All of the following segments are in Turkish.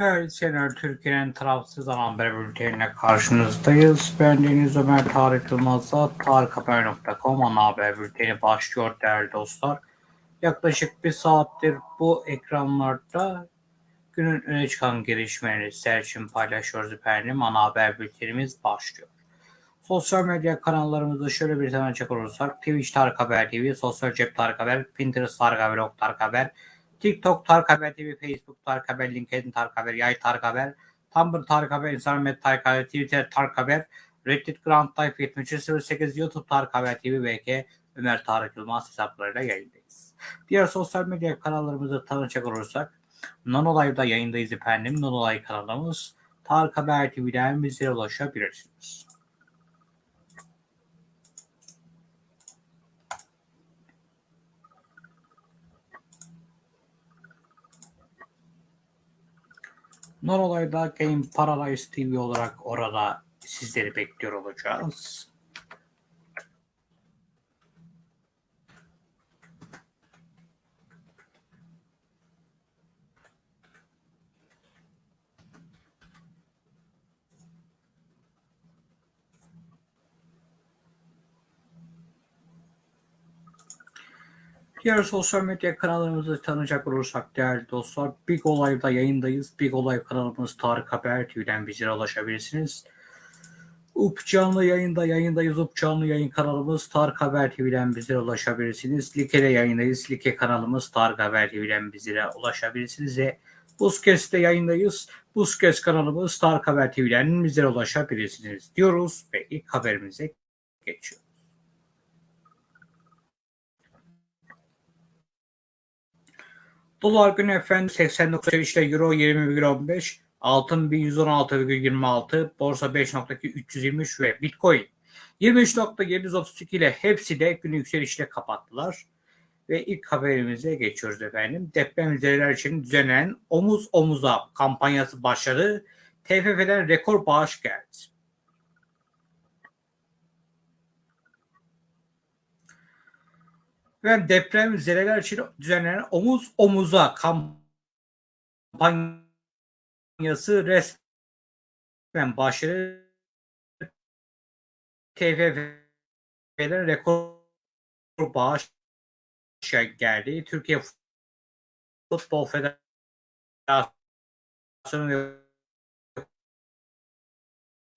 Evet, Senör Türkiye'nin tarafsız haber bültenine karşınızdayız. Ben Deniz Ömer Tarık Yılmaz'la tarikhaber.com ana haber bülteni başlıyor değerli dostlar. Yaklaşık bir saattir bu ekranlarda günün öne çıkan gelişmeleri sizler için paylaşıyoruz efendim. Ana haber bültenimiz başlıyor. Sosyal medya kanallarımızı şöyle bir tane açacak olursak Twitch Tarık Haber TV, Sosyal Cep Tarık Haber, Pinterest Tarık Haber, Ok Tarık Haber, TikTok Tarık Haber TV, Facebook Tarık Haber, LinkedIn Tarık Haber, Yay Tarık Haber, Tumblr Tarık Haber, Instagram et Tarık Haber, Twitter Tarık Haber, Reddit Grand Life 7308, YouTube Tarık Haber TV, BK Ömer Tarık Yılmaz hesaplarıyla yayındayız. Diğer sosyal medya kanallarımızı tanıcak olursak Nanolive'da yayındayız efendim. Nanolive kanalımız Tarık Haber TV'den bizlere ulaşabilirsiniz. Nonolay'da Game Paradise TV olarak orada sizleri bekliyor olacağız. Diğer sosyal medya kanallarımızı tanıyacak olursak değerli dostlar Big Olay'da yayındayız. Big Olay kanalımız Tarık Haber TV'den bizlere ulaşabilirsiniz. UP canlı yayında yayındayız. UP canlı yayın kanalımız Tarık Haber TV'den bizlere ulaşabilirsiniz. Like'de yayındayız. Like kanalımız Tarık Haber TV'den bizlere ulaşabilirsiniz. Ve Buzkes'te yayındayız. Buzkes kanalımız Tarık Haber TV'den bizlere ulaşabilirsiniz diyoruz ve ilk haberimize geçiyoruz. Dolar günü efendim 89 ile Euro 20,15, altın 1116,26, borsa 5.323 ve Bitcoin 23.732 ile hepsi de günü yükselişle kapattılar. Ve ilk haberimize geçiyoruz efendim. Depremzedeler için düzenlenen omuz omuza kampanyası başladı. TFF'den rekor bağış geldi. Ve deprem zedeler için düzenlenen omuz omuza kampanyası resmen başladı. TFF'den rekor bağış geldi. Türkiye Futbol Federasyonu ve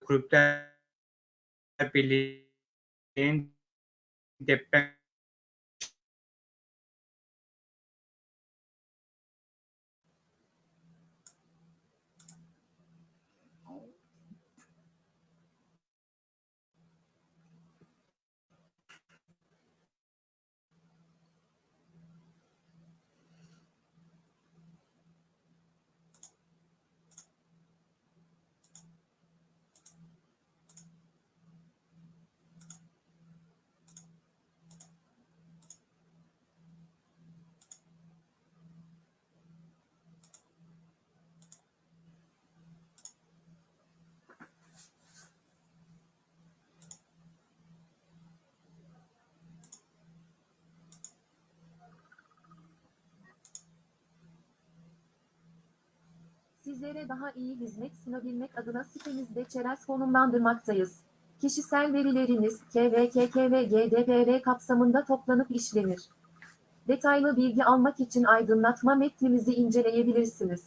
Kulüpler Birliği'nin deprem Sizlere daha iyi hizmet sunabilmek adına sitemizde çerez konumlandırmaktayız. Kişisel verileriniz KVKK ve GDPR kapsamında toplanıp işlenir. Detaylı bilgi almak için aydınlatma metnimizi inceleyebilirsiniz.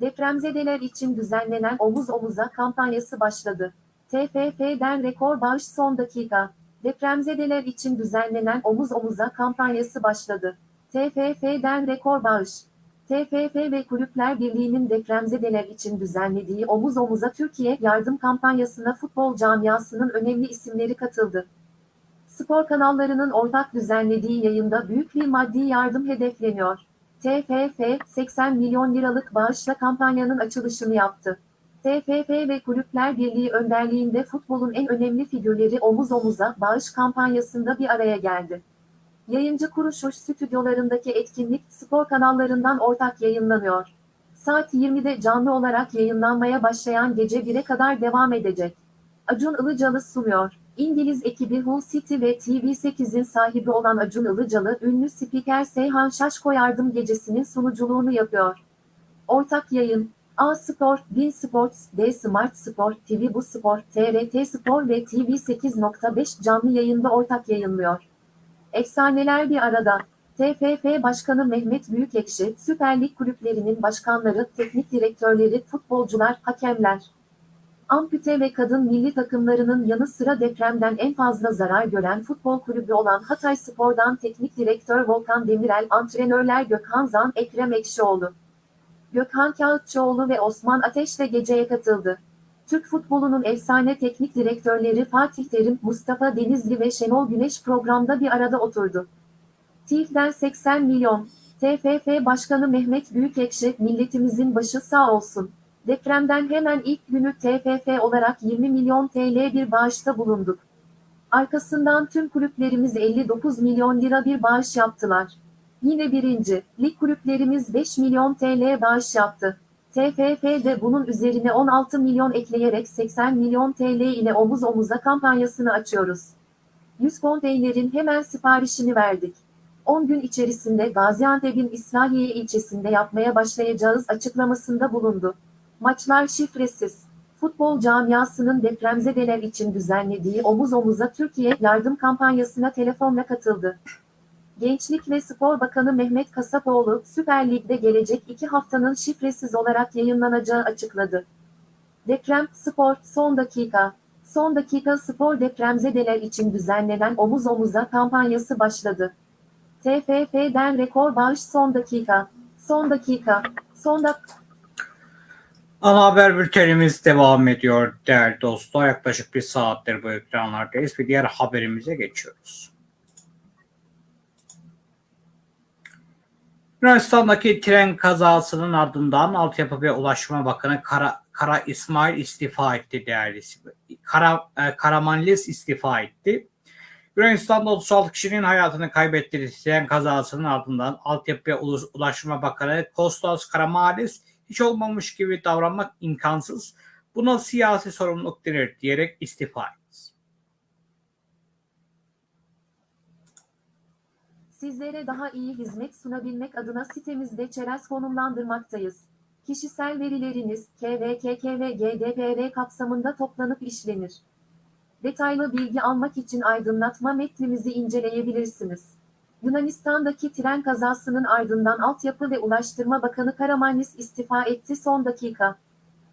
Depremzedeler için düzenlenen Omuz Omuza kampanyası başladı. TFF'den rekor bağış son dakika. Depremzedeler için düzenlenen Omuz Omuza kampanyası başladı. TFF'den rekor bağış. TFF ve Kulüpler Birliği'nin depremzedeler için düzenlediği Omuz Omuza Türkiye yardım kampanyasına futbol camiasının önemli isimleri katıldı. Spor kanallarının ortak düzenlediği yayında büyük bir maddi yardım hedefleniyor. TFF, 80 milyon liralık bağışla kampanyanın açılışını yaptı. TFF ve Kulüpler Birliği önderliğinde futbolun en önemli figürleri omuz omuza bağış kampanyasında bir araya geldi. Yayıncı kuruluş stüdyolarındaki etkinlik spor kanallarından ortak yayınlanıyor. Saat 20'de canlı olarak yayınlanmaya başlayan gece 1'e kadar devam edecek. Acun Ilıcalı sunuyor. İngiliz ekibi Hull City ve TV8'in sahibi olan Acun Ilıcalı, ünlü spiker Seyhan Şaşko Yardım Gecesi'nin sunuculuğunu yapıyor. Ortak yayın, A Spor, Bin Sports, D Smart Spor, TV Bu Spor, TRT Spor ve TV 8.5 canlı yayında ortak yayınlıyor. Efsaneler bir arada. TFF Başkanı Mehmet Büyükekşi, Süper Lig kulüplerinin başkanları, teknik direktörleri, futbolcular, hakemler. Ampute ve kadın milli takımlarının yanı sıra depremden en fazla zarar gören futbol kulübü olan Hatay Spor'dan teknik direktör Volkan Demirel, antrenörler Gökhan Zan, Ekrem Ekşioğlu. Gökhan Kağıtçıoğlu ve Osman Ateş de geceye katıldı. Türk futbolunun efsane teknik direktörleri Fatih Terim, Mustafa Denizli ve Şenol Güneş programda bir arada oturdu. TİF'den 80 milyon. TFF Başkanı Mehmet Büyükekşi, milletimizin başı sağ olsun. Depremden hemen ilk günü TFF olarak 20 milyon TL bir bağışta bulunduk. Arkasından tüm kulüplerimiz 59 milyon lira bir bağış yaptılar. Yine birinci, lig kulüplerimiz 5 milyon TL bağış yaptı. TFF de bunun üzerine 16 milyon ekleyerek 80 milyon TL ile omuz omuza kampanyasını açıyoruz. 100 konteynerin hemen siparişini verdik. 10 gün içerisinde Gaziantep'in İslahiye ilçesinde yapmaya başlayacağız açıklamasında bulundu. Maçlar şifresiz. Futbol camiasının depremzedeler için düzenlediği Omuz Omuza Türkiye yardım kampanyasına telefonla katıldı. Gençlik ve Spor Bakanı Mehmet Kasapoğlu, Süper Lig'de gelecek iki haftanın şifresiz olarak yayınlanacağı açıkladı. Deprem, spor, son dakika. Son dakika spor depremzedeler için düzenlenen Omuz Omuza kampanyası başladı. TFF'den rekor bağış son dakika. Son dakika. Son dakika. Ana haber bültenimiz devam ediyor değerli dostlar. Yaklaşık bir saattir bu ekranlardayız ve diğer haberimize geçiyoruz. Yunanistan'daki tren kazasının ardından Altyapı ve Ulaştırma Bakanı Kara, Kara İsmail istifa etti değerli Kara, e, Karamanlis istifa etti. Yunanistan'da 36 kişinin hayatını kaybettiği tren kazasının ardından Altyapı ve Ulaştırma Bakanı Kostas Karamanlis hiç olmamış gibi davranmak imkansız. Buna siyasi sorumluluk denir diyerek istifa etti. Sizlere daha iyi hizmet sunabilmek adına sitemizde çerez konumlandırmaktayız. Kişisel verileriniz KVKK ve GDPR kapsamında toplanıp işlenir. Detaylı bilgi almak için aydınlatma metnimizi inceleyebilirsiniz. Yunanistan'daki tren kazasının ardından Altyapı ve Ulaştırma Bakanı Karamanlis istifa etti son dakika.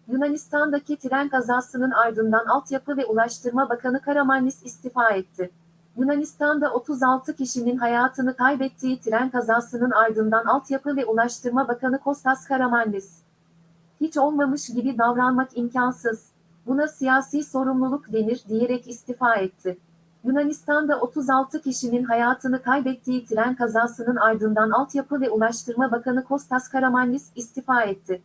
Yunanistan'daki tren kazasının ardından Altyapı ve Ulaştırma Bakanı Karamanlis istifa etti. Yunanistan'da 36 kişinin hayatını kaybettiği tren kazasının ardından Altyapı ve Ulaştırma Bakanı Kostas Karamanlis. Hiç olmamış gibi davranmak imkansız. Buna siyasi sorumluluk denir diyerek istifa etti. Yunanistan'da 36 kişinin hayatını kaybettiği tren kazasının ardından Altyapı ve Ulaştırma Bakanı Kostas Karamanlis istifa etti.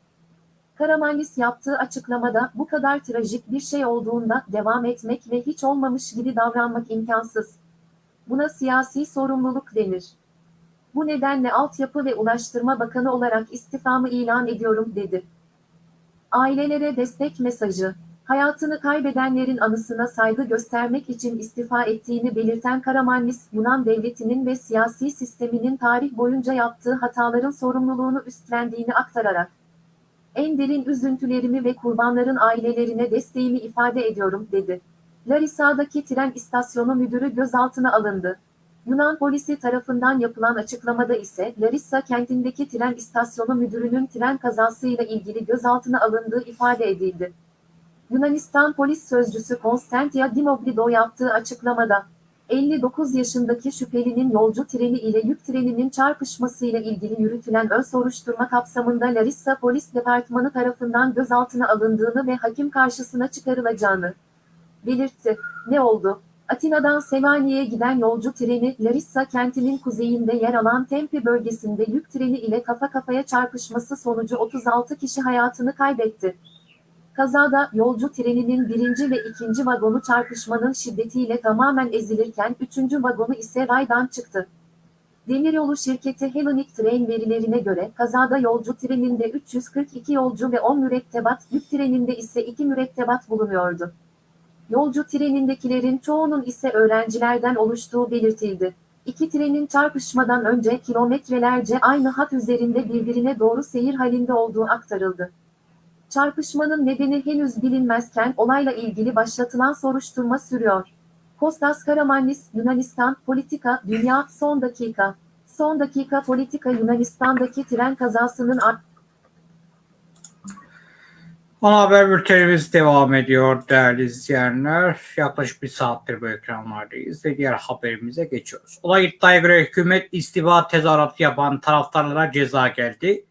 Karamanlis yaptığı açıklamada bu kadar trajik bir şey olduğunda devam etmek ve hiç olmamış gibi davranmak imkansız. Buna siyasi sorumluluk denir. Bu nedenle Altyapı ve Ulaştırma Bakanı olarak istifamı ilan ediyorum dedi. Ailelere destek mesajı hayatını kaybedenlerin anısına saygı göstermek için istifa ettiğini belirten Karamanlis, Yunan devletinin ve siyasi sisteminin tarih boyunca yaptığı hataların sorumluluğunu üstlendiğini aktararak, en derin üzüntülerimi ve kurbanların ailelerine desteğimi ifade ediyorum, dedi. Larissa'daki tren istasyonu müdürü gözaltına alındı. Yunan polisi tarafından yapılan açıklamada ise Larissa kentindeki tren istasyonu müdürünün tren kazasıyla ilgili gözaltına alındığı ifade edildi. Yunanistan polis sözcüsü Konstantia Dimoglido yaptığı açıklamada, 59 yaşındaki şüphelinin yolcu treni ile yük treninin çarpışmasıyla ilgili yürütülen ön soruşturma kapsamında Larissa Polis Departmanı tarafından gözaltına alındığını ve hakim karşısına çıkarılacağını belirtti. Ne oldu? Atina'dan Semani'ye giden yolcu treni Larissa kentinin kuzeyinde yer alan Tempe bölgesinde yük treni ile kafa kafaya çarpışması sonucu 36 kişi hayatını kaybetti. Kazada yolcu treninin birinci ve ikinci vagonu çarpışmanın şiddetiyle tamamen ezilirken üçüncü vagonu ise raydan çıktı. Demiryolu şirketi Hellenic Train verilerine göre kazada yolcu treninde 342 yolcu ve 10 mürettebat, yük treninde ise 2 mürettebat bulunuyordu. Yolcu trenindekilerin çoğunun ise öğrencilerden oluştuğu belirtildi. İki trenin çarpışmadan önce kilometrelerce aynı hat üzerinde birbirine doğru seyir halinde olduğu aktarıldı. Çarpışmanın nedeni henüz bilinmezken olayla ilgili başlatılan soruşturma sürüyor. Kostas Karamanlis, Yunanistan, Politika, Dünya, Son Dakika. Son dakika politika Yunanistan'daki tren kazasının ar- Ana haber bültenimiz devam ediyor değerli izleyenler. Yaklaşık bir saattir bu ekranlardayız ve diğer haberimize geçiyoruz. Olay iddiaya göre hükümet istifa tezahüratı yapan taraftarlara ceza geldi.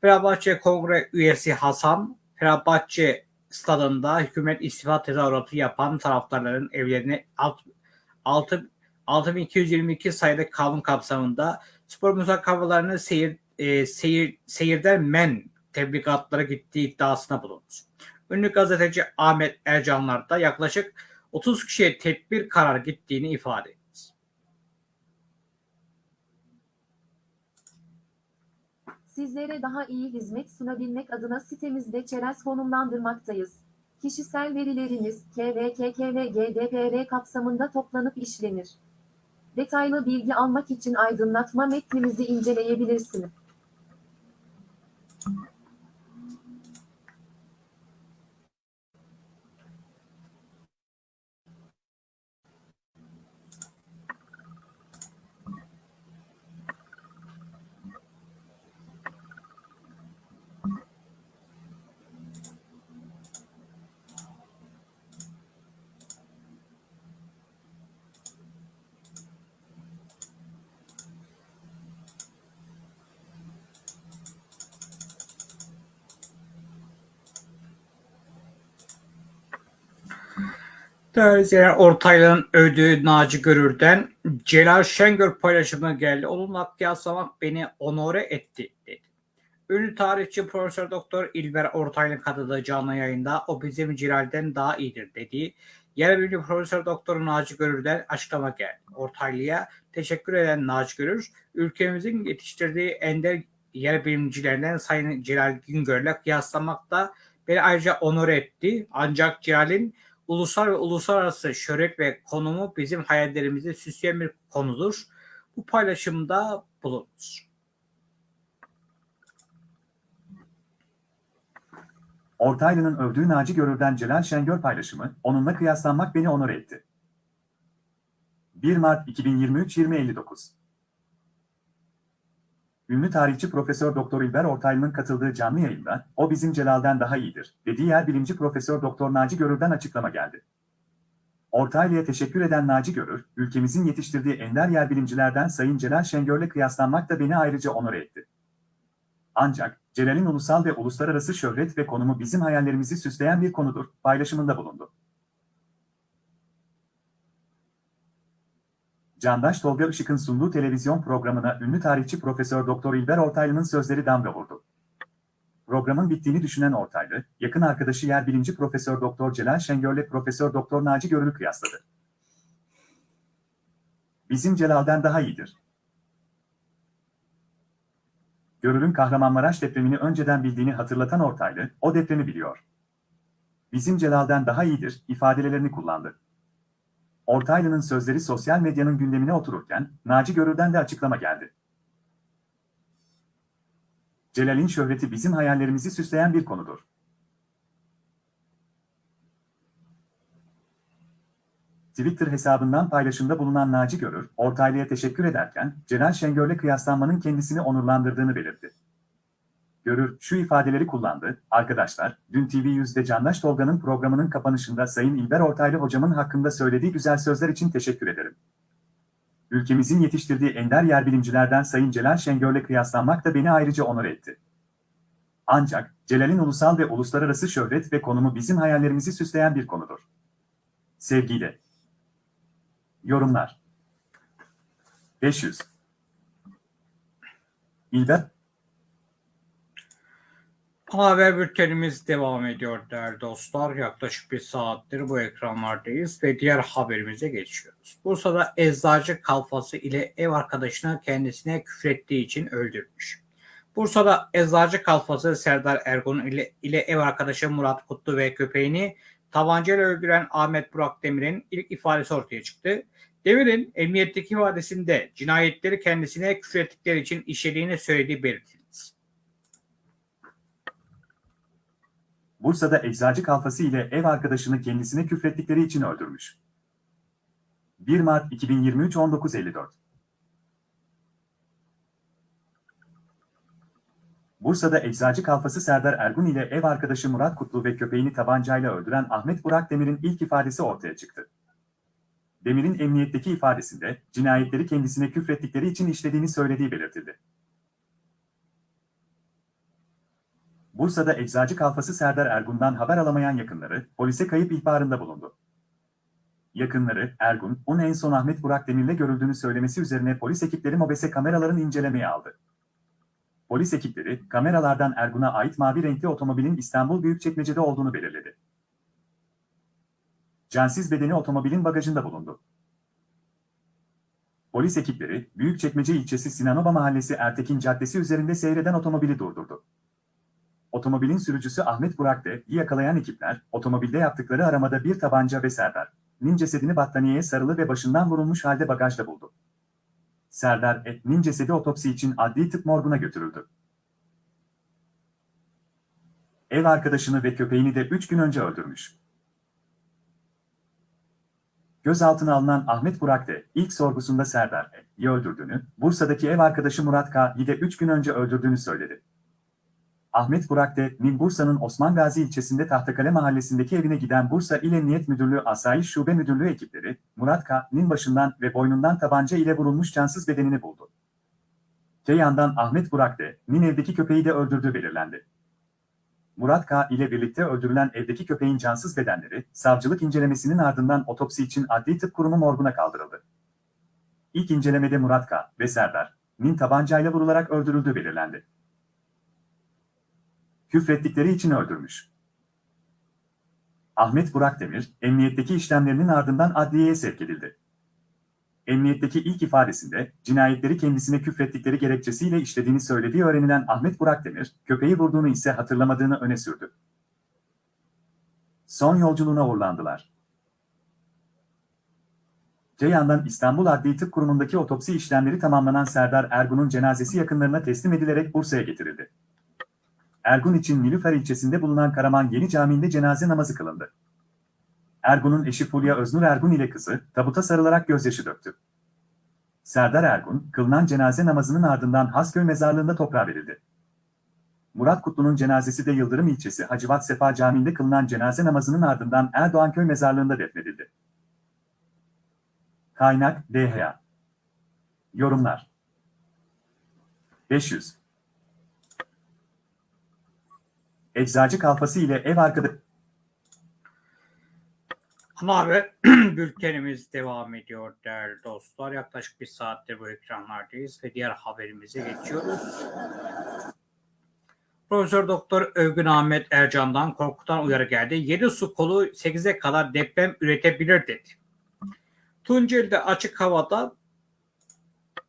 Fenerbahçe Kongre üyesi Hasan, Fenerbahçe stadında hükümet istifa tezahüratı yapan taraftarların evlerine alt, altı, 6222 sayılı kanun kapsamında spor müsabakalarını seyir, e, seyir, seyirden men tebligatlara gittiği iddiasına bulundu. Ünlü gazeteci Ahmet Ercanlar da yaklaşık 30 kişiye tedbir karar gittiğini ifade etti. Sizlere daha iyi hizmet sunabilmek adına sitemizde çerez konumlandırmaktayız. Kişisel verileriniz KVKK ve GDPR kapsamında toplanıp işlenir. Detaylı bilgi almak için aydınlatma metnimizi inceleyebilirsiniz. İzleyenler, Ortaylı'nın övdüğü Naci Görür'den Celal Şengör paylaşımı geldi. Onunla kıyaslamak beni onore etti dedi. Ünlü tarihçi Profesör Doktor İlber Ortaylı'nın katıldığı canlı yayında o bizim Celal'den daha iyidir dediği yer ünlü Profesör Doktor Naci Görür'den açıklama geldi. Ortaylı'ya teşekkür eden Naci Görür, ülkemizin yetiştirdiği ender yer bilimcilerinden Sayın Celal Güngör'le kıyaslamak da beni ayrıca onore etti. Ancak Celal'in ulusal ve uluslararası şöhret ve konumu bizim hayallerimizi süsleyen bir konudur. Bu paylaşımda bulunur. Ortaylı'nın övdüğü Naci Görür'den Celal Şengör paylaşımı, onunla kıyaslanmak beni onur etti. 1 Mart 2023 2059 Ünlü tarihçi Profesör Doktor İlber Ortaylı'nın katıldığı canlı yayında, o bizim Celal'den daha iyidir, dediği yer bilimci Profesör Doktor Naci Görür'den açıklama geldi. Ortaylı'ya teşekkür eden Naci Görür, ülkemizin yetiştirdiği ender yer bilimcilerden Sayın Celal Şengör'le kıyaslanmak da beni ayrıca onur etti. Ancak, Celal'in ulusal ve uluslararası şöhret ve konumu bizim hayallerimizi süsleyen bir konudur, paylaşımında bulundu. Candaş Tolga Işık'ın sunduğu televizyon programına ünlü tarihçi Profesör Doktor İlber Ortaylı'nın sözleri damga vurdu. Programın bittiğini düşünen Ortaylı, yakın arkadaşı yer bilimci Profesör Doktor Celal Şengör'le Profesör Doktor Naci Görür'ü kıyasladı. Bizim Celal'den daha iyidir. Görür'ün Kahramanmaraş depremini önceden bildiğini hatırlatan Ortaylı, o depremi biliyor. Bizim Celal'den daha iyidir, ifadelerini kullandı. Ortaylı'nın sözleri sosyal medyanın gündemine otururken, Naci Görür'den de açıklama geldi. Celal'in şöhreti bizim hayallerimizi süsleyen bir konudur. Twitter hesabından paylaşımda bulunan Naci Görür, Ortaylı'ya teşekkür ederken, Celal Şengör'le kıyaslanmanın kendisini onurlandırdığını belirtti. Görür şu ifadeleri kullandı. Arkadaşlar, dün TV100'de Candaş Tolga'nın programının kapanışında Sayın İlber Ortaylı hocamın hakkında söylediği güzel sözler için teşekkür ederim. Ülkemizin yetiştirdiği ender yer bilimcilerden Sayın Celal Şengör'le kıyaslanmak da beni ayrıca onur etti. Ancak, Celal'in ulusal ve uluslararası şöhret ve konumu bizim hayallerimizi süsleyen bir konudur. Sevgiyle. Yorumlar 500 İlber Haber bültenimiz devam ediyor değerli dostlar. Yaklaşık bir saattir bu ekranlardayız ve diğer haberimize geçiyoruz. Bursa'da eczacı kalfası ile ev arkadaşını kendisine küfrettiği için öldürmüş. Bursa'da eczacı kalfası Serdar Ergun ile, ile ev arkadaşı Murat Kutlu ve köpeğini tabancayla öldüren Ahmet Burak Demir'in ilk ifadesi ortaya çıktı. Demir'in emniyetteki ifadesinde cinayetleri kendisine küfrettikleri için işlediğini söylediği belirtildi. Bursa'da eczacı kalfası ile ev arkadaşını kendisine küfrettikleri için öldürmüş. 1 Mart 2023 19.54 Bursa'da eczacı kalfası Serdar Ergun ile ev arkadaşı Murat Kutlu ve köpeğini tabancayla öldüren Ahmet Burak Demir'in ilk ifadesi ortaya çıktı. Demir'in emniyetteki ifadesinde cinayetleri kendisine küfrettikleri için işlediğini söylediği belirtildi. Bursa'da eczacı kalfası Serdar Ergun'dan haber alamayan yakınları polise kayıp ihbarında bulundu. Yakınları, Ergun, onun en son Ahmet Burak Demir'le görüldüğünü söylemesi üzerine polis ekipleri mobese kameraların incelemeye aldı. Polis ekipleri, kameralardan Ergun'a ait mavi renkli otomobilin İstanbul Büyükçekmece'de olduğunu belirledi. Cansiz bedeni otomobilin bagajında bulundu. Polis ekipleri, Büyükçekmece ilçesi Sinanoba Mahallesi Ertekin Caddesi üzerinde seyreden otomobili durdurdu. Otomobilin sürücüsü Ahmet Burak D'yi yakalayan ekipler, otomobilde yaptıkları aramada bir tabanca ve Serdar, Nin cesedini battaniyeye sarılı ve başından vurulmuş halde bagajda buldu. Serdar Etnin cesedi otopsi için adli tıp morguna götürüldü. Ev arkadaşını ve köpeğini de 3 gün önce öldürmüş. Gözaltına alınan Ahmet Burak de ilk sorgusunda Serdar E'yi öldürdüğünü, Bursa'daki ev arkadaşı Murat K'yi de 3 gün önce öldürdüğünü söyledi. Ahmet Burak D'nin Bursa'nın Osman Gazi ilçesinde Tahtakale mahallesindeki evine giden Bursa İl Emniyet Müdürlüğü Asayiş Şube Müdürlüğü ekipleri, Murat K'nin başından ve boynundan tabanca ile vurulmuş cansız bedenini buldu. Te yandan Ahmet Burak D'nin evdeki köpeği de öldürdüğü belirlendi. Murat K. ile birlikte öldürülen evdeki köpeğin cansız bedenleri, savcılık incelemesinin ardından otopsi için Adli Tıp Kurumu morguna kaldırıldı. İlk incelemede Murat K. ve Serdar, Nin tabancayla vurularak öldürüldüğü belirlendi. Küfrettikleri için öldürmüş. Ahmet Burak Demir, emniyetteki işlemlerinin ardından adliyeye sevk edildi. Emniyetteki ilk ifadesinde, cinayetleri kendisine küfrettikleri gerekçesiyle işlediğini söylediği öğrenilen Ahmet Burak Demir, köpeği vurduğunu ise hatırlamadığını öne sürdü. Son yolculuğuna uğurlandılar. Te yandan İstanbul Adli Tıp Kurumu'ndaki otopsi işlemleri tamamlanan Serdar Ergun'un cenazesi yakınlarına teslim edilerek Bursa'ya getirildi. Ergun için Nilüfer ilçesinde bulunan Karaman Yeni Camii'nde cenaze namazı kılındı. Ergun'un eşi Fulya Öznur Ergun ile kızı, tabuta sarılarak gözyaşı döktü. Serdar Ergun, kılınan cenaze namazının ardından Hasköy mezarlığında toprağa verildi. Murat Kutlu'nun cenazesi de Yıldırım ilçesi Hacivat Sefa Camii'nde kılınan cenaze namazının ardından Erdoğanköy mezarlığında defnedildi. Kaynak, DHA Yorumlar 500 Eczacı kalfası ile ev arkadaşı Ana haber bültenimiz devam ediyor değerli dostlar. Yaklaşık bir saattir bu ekranlardayız ve diğer haberimize geçiyoruz. Profesör Doktor Övgün Ahmet Ercan'dan korkutan uyarı geldi. 7 su kolu 8'e kadar deprem üretebilir dedi. Tunceli'de açık havada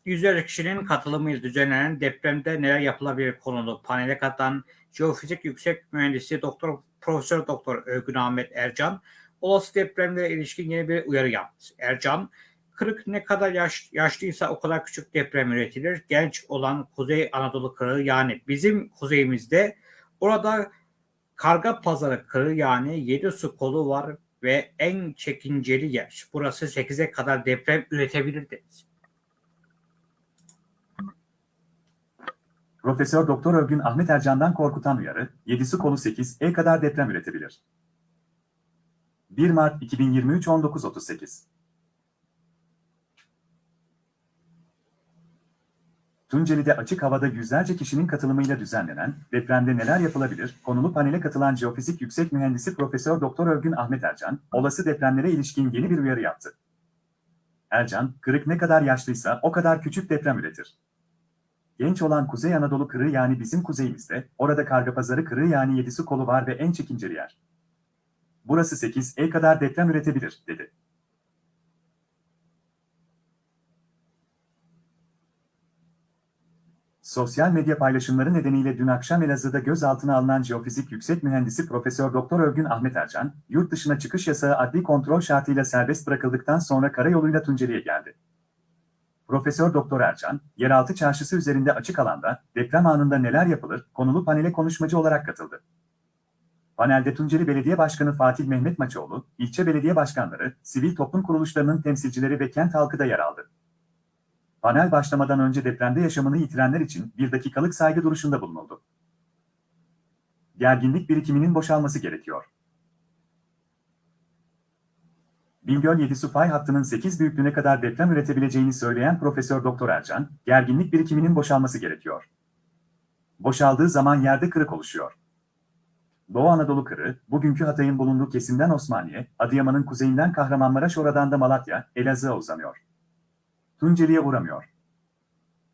yüzlerce kişinin katılımıyla düzenlenen depremde neler yapılabilir konulu panele katılan Jeofizik Yüksek Mühendisi Doktor Profesör Doktor Övgün Ahmet Ercan olası depremlere ilişkin yeni bir uyarı yaptı. Ercan, kırık ne kadar yaş, yaşlıysa o kadar küçük deprem üretilir. Genç olan Kuzey Anadolu kırığı yani bizim kuzeyimizde orada Karga Pazarı kırığı yani 7 su kolu var ve en çekinceli yer. Burası 8'e kadar deprem üretebilir dedi. Profesör Doktor Övgün Ahmet Ercan'dan korkutan uyarı, 7'si kolu 8, E kadar deprem üretebilir. 1 Mart 2023 19.38 Tunceli'de açık havada yüzlerce kişinin katılımıyla düzenlenen depremde neler yapılabilir? Konulu panele katılan Jeofizik Yüksek Mühendisi Profesör Doktor Övgün Ahmet Ercan, olası depremlere ilişkin yeni bir uyarı yaptı. Ercan, kırık ne kadar yaşlıysa o kadar küçük deprem üretir. Genç olan Kuzey Anadolu kırığı yani bizim kuzeyimizde, orada Kargapazarı kırığı yani yedisi kolu var ve en çekinceli yer. Burası 8 E kadar deprem üretebilir, dedi. Sosyal medya paylaşımları nedeniyle dün akşam Elazığ'da gözaltına alınan jeofizik yüksek mühendisi Profesör Doktor Övgün Ahmet Ercan, yurt dışına çıkış yasağı adli kontrol şartıyla serbest bırakıldıktan sonra karayoluyla Tunceli'ye geldi. Profesör Doktor Ercan, yeraltı çarşısı üzerinde açık alanda deprem anında neler yapılır konulu panele konuşmacı olarak katıldı. Panelde Tunceli Belediye Başkanı Fatih Mehmet Maçoğlu, ilçe belediye başkanları, sivil toplum kuruluşlarının temsilcileri ve kent halkı da yer aldı. Panel başlamadan önce depremde yaşamını yitirenler için bir dakikalık saygı duruşunda bulunuldu. Gerginlik birikiminin boşalması gerekiyor. Bingöl 7 su fay hattının 8 büyüklüğüne kadar deprem üretebileceğini söyleyen Profesör Doktor Ercan, gerginlik birikiminin boşalması gerekiyor. Boşaldığı zaman yerde kırık oluşuyor. Doğu Anadolu kırığı, bugünkü Hatay'ın bulunduğu kesimden Osmaniye, Adıyaman'ın kuzeyinden Kahramanmaraş oradan da Malatya, Elazığ'a uzanıyor. Tunceli'ye uğramıyor.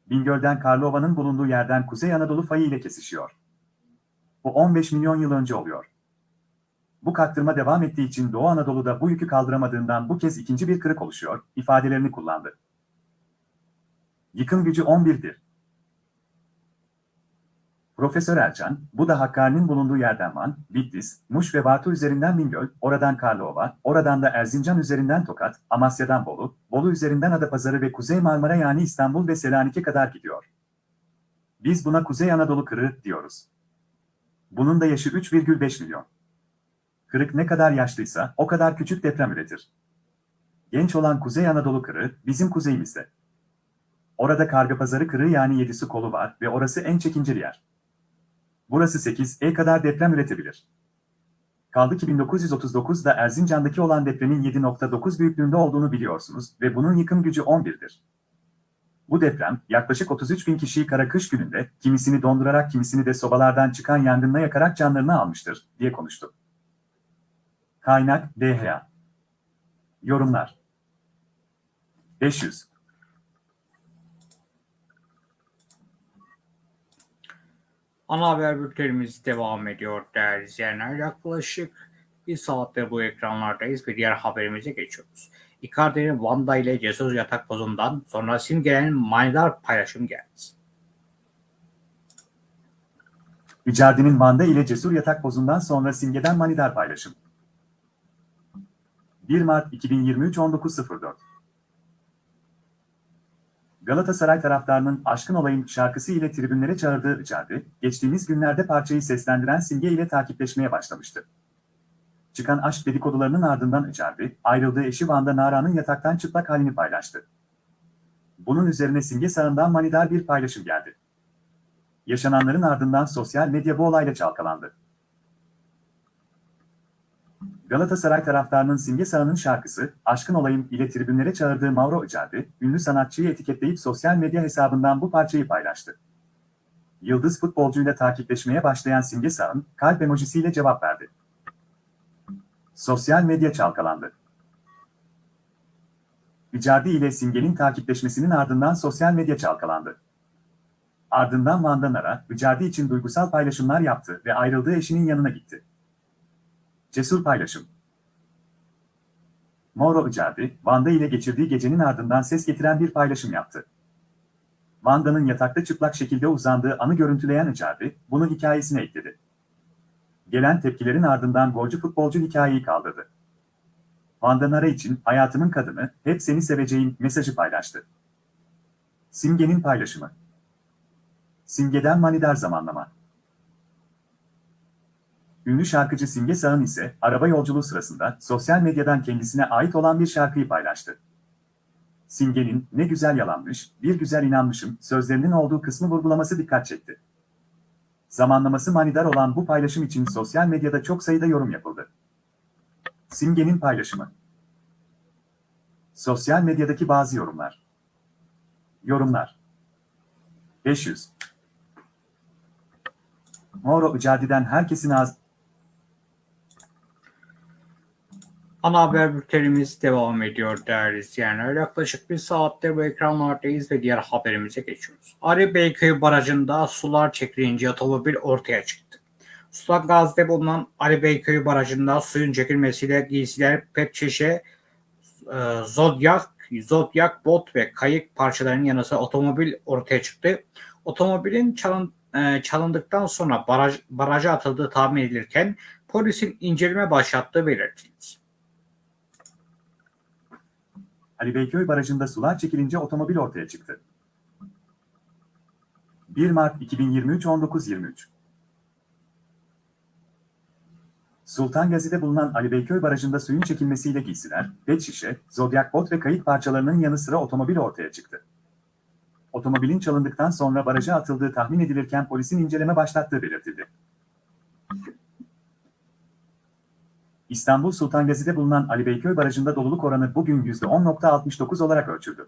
Bingöl'den Karlova'nın bulunduğu yerden Kuzey Anadolu fayı ile kesişiyor. Bu 15 milyon yıl önce oluyor. Bu kaktırma devam ettiği için Doğu Anadolu'da bu yükü kaldıramadığından bu kez ikinci bir kırık oluşuyor, ifadelerini kullandı. Yıkım gücü 11'dir. Profesör Ercan, bu da Hakkari'nin bulunduğu yerden Van, Bitlis, Muş ve Bartu üzerinden Bingöl, oradan Karlova, oradan da Erzincan üzerinden Tokat, Amasya'dan Bolu, Bolu üzerinden Adapazarı ve Kuzey Marmara yani İstanbul ve Selanik'e kadar gidiyor. Biz buna Kuzey Anadolu kırığı diyoruz. Bunun da yaşı 3,5 milyon. Kırık ne kadar yaşlıysa o kadar küçük deprem üretir. Genç olan Kuzey Anadolu kırığı bizim kuzeyimizde. Orada Kargapazarı kırığı yani Yedisi kolu var ve orası en çekinceli yer. Burası 8 E kadar deprem üretebilir. Kaldı ki 1939'da Erzincan'daki olan depremin 7.9 büyüklüğünde olduğunu biliyorsunuz ve bunun yıkım gücü 11'dir. Bu deprem yaklaşık 33 bin kişiyi kara kış gününde kimisini dondurarak kimisini de sobalardan çıkan yangınla yakarak canlarını almıştır diye konuştu. Kaynak DHA Yorumlar 500 Ana haber bültenimiz devam ediyor değerli izleyenler. Yaklaşık bir saattir bu ekranlardayız ve diğer haberimize geçiyoruz. Icardi'nin Vanda ile cesur yatak pozundan sonra simgelenin manidar paylaşım geldi. Icardi'nin Van'da ile cesur yatak pozundan sonra simgeden manidar paylaşım. 1 Mart 2023 19.04 Galatasaray taraftarının Aşkın Olayım şarkısı ile tribünlere çağırdığı Icardi, geçtiğimiz günlerde parçayı seslendiren Simge ile takipleşmeye başlamıştı. Çıkan aşk dedikodularının ardından Icardi, ayrıldığı eşi Van'da Nara'nın yataktan çıplak halini paylaştı. Bunun üzerine Simge sağından manidar bir paylaşım geldi. Yaşananların ardından sosyal medya bu olayla çalkalandı. Galatasaray taraftarının Simge Sağ'ın şarkısı Aşkın Olayım ile tribünlere çağırdığı Mauro Icardi, ünlü sanatçıyı etiketleyip sosyal medya hesabından bu parçayı paylaştı. Yıldız futbolcuyla takipleşmeye başlayan Simge Sağ'ın kalp emojisiyle cevap verdi. Sosyal medya çalkalandı. Icardi ile Simge'nin takipleşmesinin ardından sosyal medya çalkalandı. Ardından Van'dan Ara, Icardi için duygusal paylaşımlar yaptı ve ayrıldığı eşinin yanına gitti. Cesur paylaşım. Mauro Icardi, Vanda ile geçirdiği gecenin ardından ses getiren bir paylaşım yaptı. Vanda'nın yatakta çıplak şekilde uzandığı anı görüntüleyen Icardi, bunu hikayesine ekledi. Gelen tepkilerin ardından golcü futbolcu hikayeyi kaldırdı. Vanda Nara için hayatımın kadını, hep seni seveceğim mesajı paylaştı. Simge'nin paylaşımı. Simge'den manidar zamanlama. Ünlü şarkıcı Simge Sağın ise araba yolculuğu sırasında sosyal medyadan kendisine ait olan bir şarkıyı paylaştı. Simge'nin ne güzel yalanmış, bir güzel inanmışım sözlerinin olduğu kısmı vurgulaması dikkat çekti. Zamanlaması manidar olan bu paylaşım için sosyal medyada çok sayıda yorum yapıldı. Simge'nin paylaşımı. Sosyal medyadaki bazı yorumlar. Yorumlar. 500. Moro Icardi'den herkesin ağzı... Ana haber bültenimiz devam ediyor değerli izleyenler. Yaklaşık bir saattir bu ekranlardayız ve diğer haberimize geçiyoruz. Ali Beyköy Barajı'nda sular çekilince otomobil ortaya çıktı. Sultan Gazi'de bulunan Ali Beyköy Barajı'nda suyun çekilmesiyle giysiler, pet şişe, e, zodyak, zodyak, bot ve kayık parçalarının yanı sıra otomobil ortaya çıktı. Otomobilin çalın, e, çalındıktan sonra baraj, baraja atıldığı tahmin edilirken polisin inceleme başlattığı belirtildi. Ali Beyköy Barajı'nda sular çekilince otomobil ortaya çıktı. 1 Mart 2023 19.23 Sultan Gazi'de bulunan Ali Beyköy Barajı'nda suyun çekilmesiyle giysiler, pet şişe, zodyak bot ve kayıt parçalarının yanı sıra otomobil ortaya çıktı. Otomobilin çalındıktan sonra baraja atıldığı tahmin edilirken polisin inceleme başlattığı belirtildi. İstanbul Sultan Gazi'de bulunan Ali Beyköy Barajı'nda doluluk oranı bugün %10.69 olarak ölçüldü.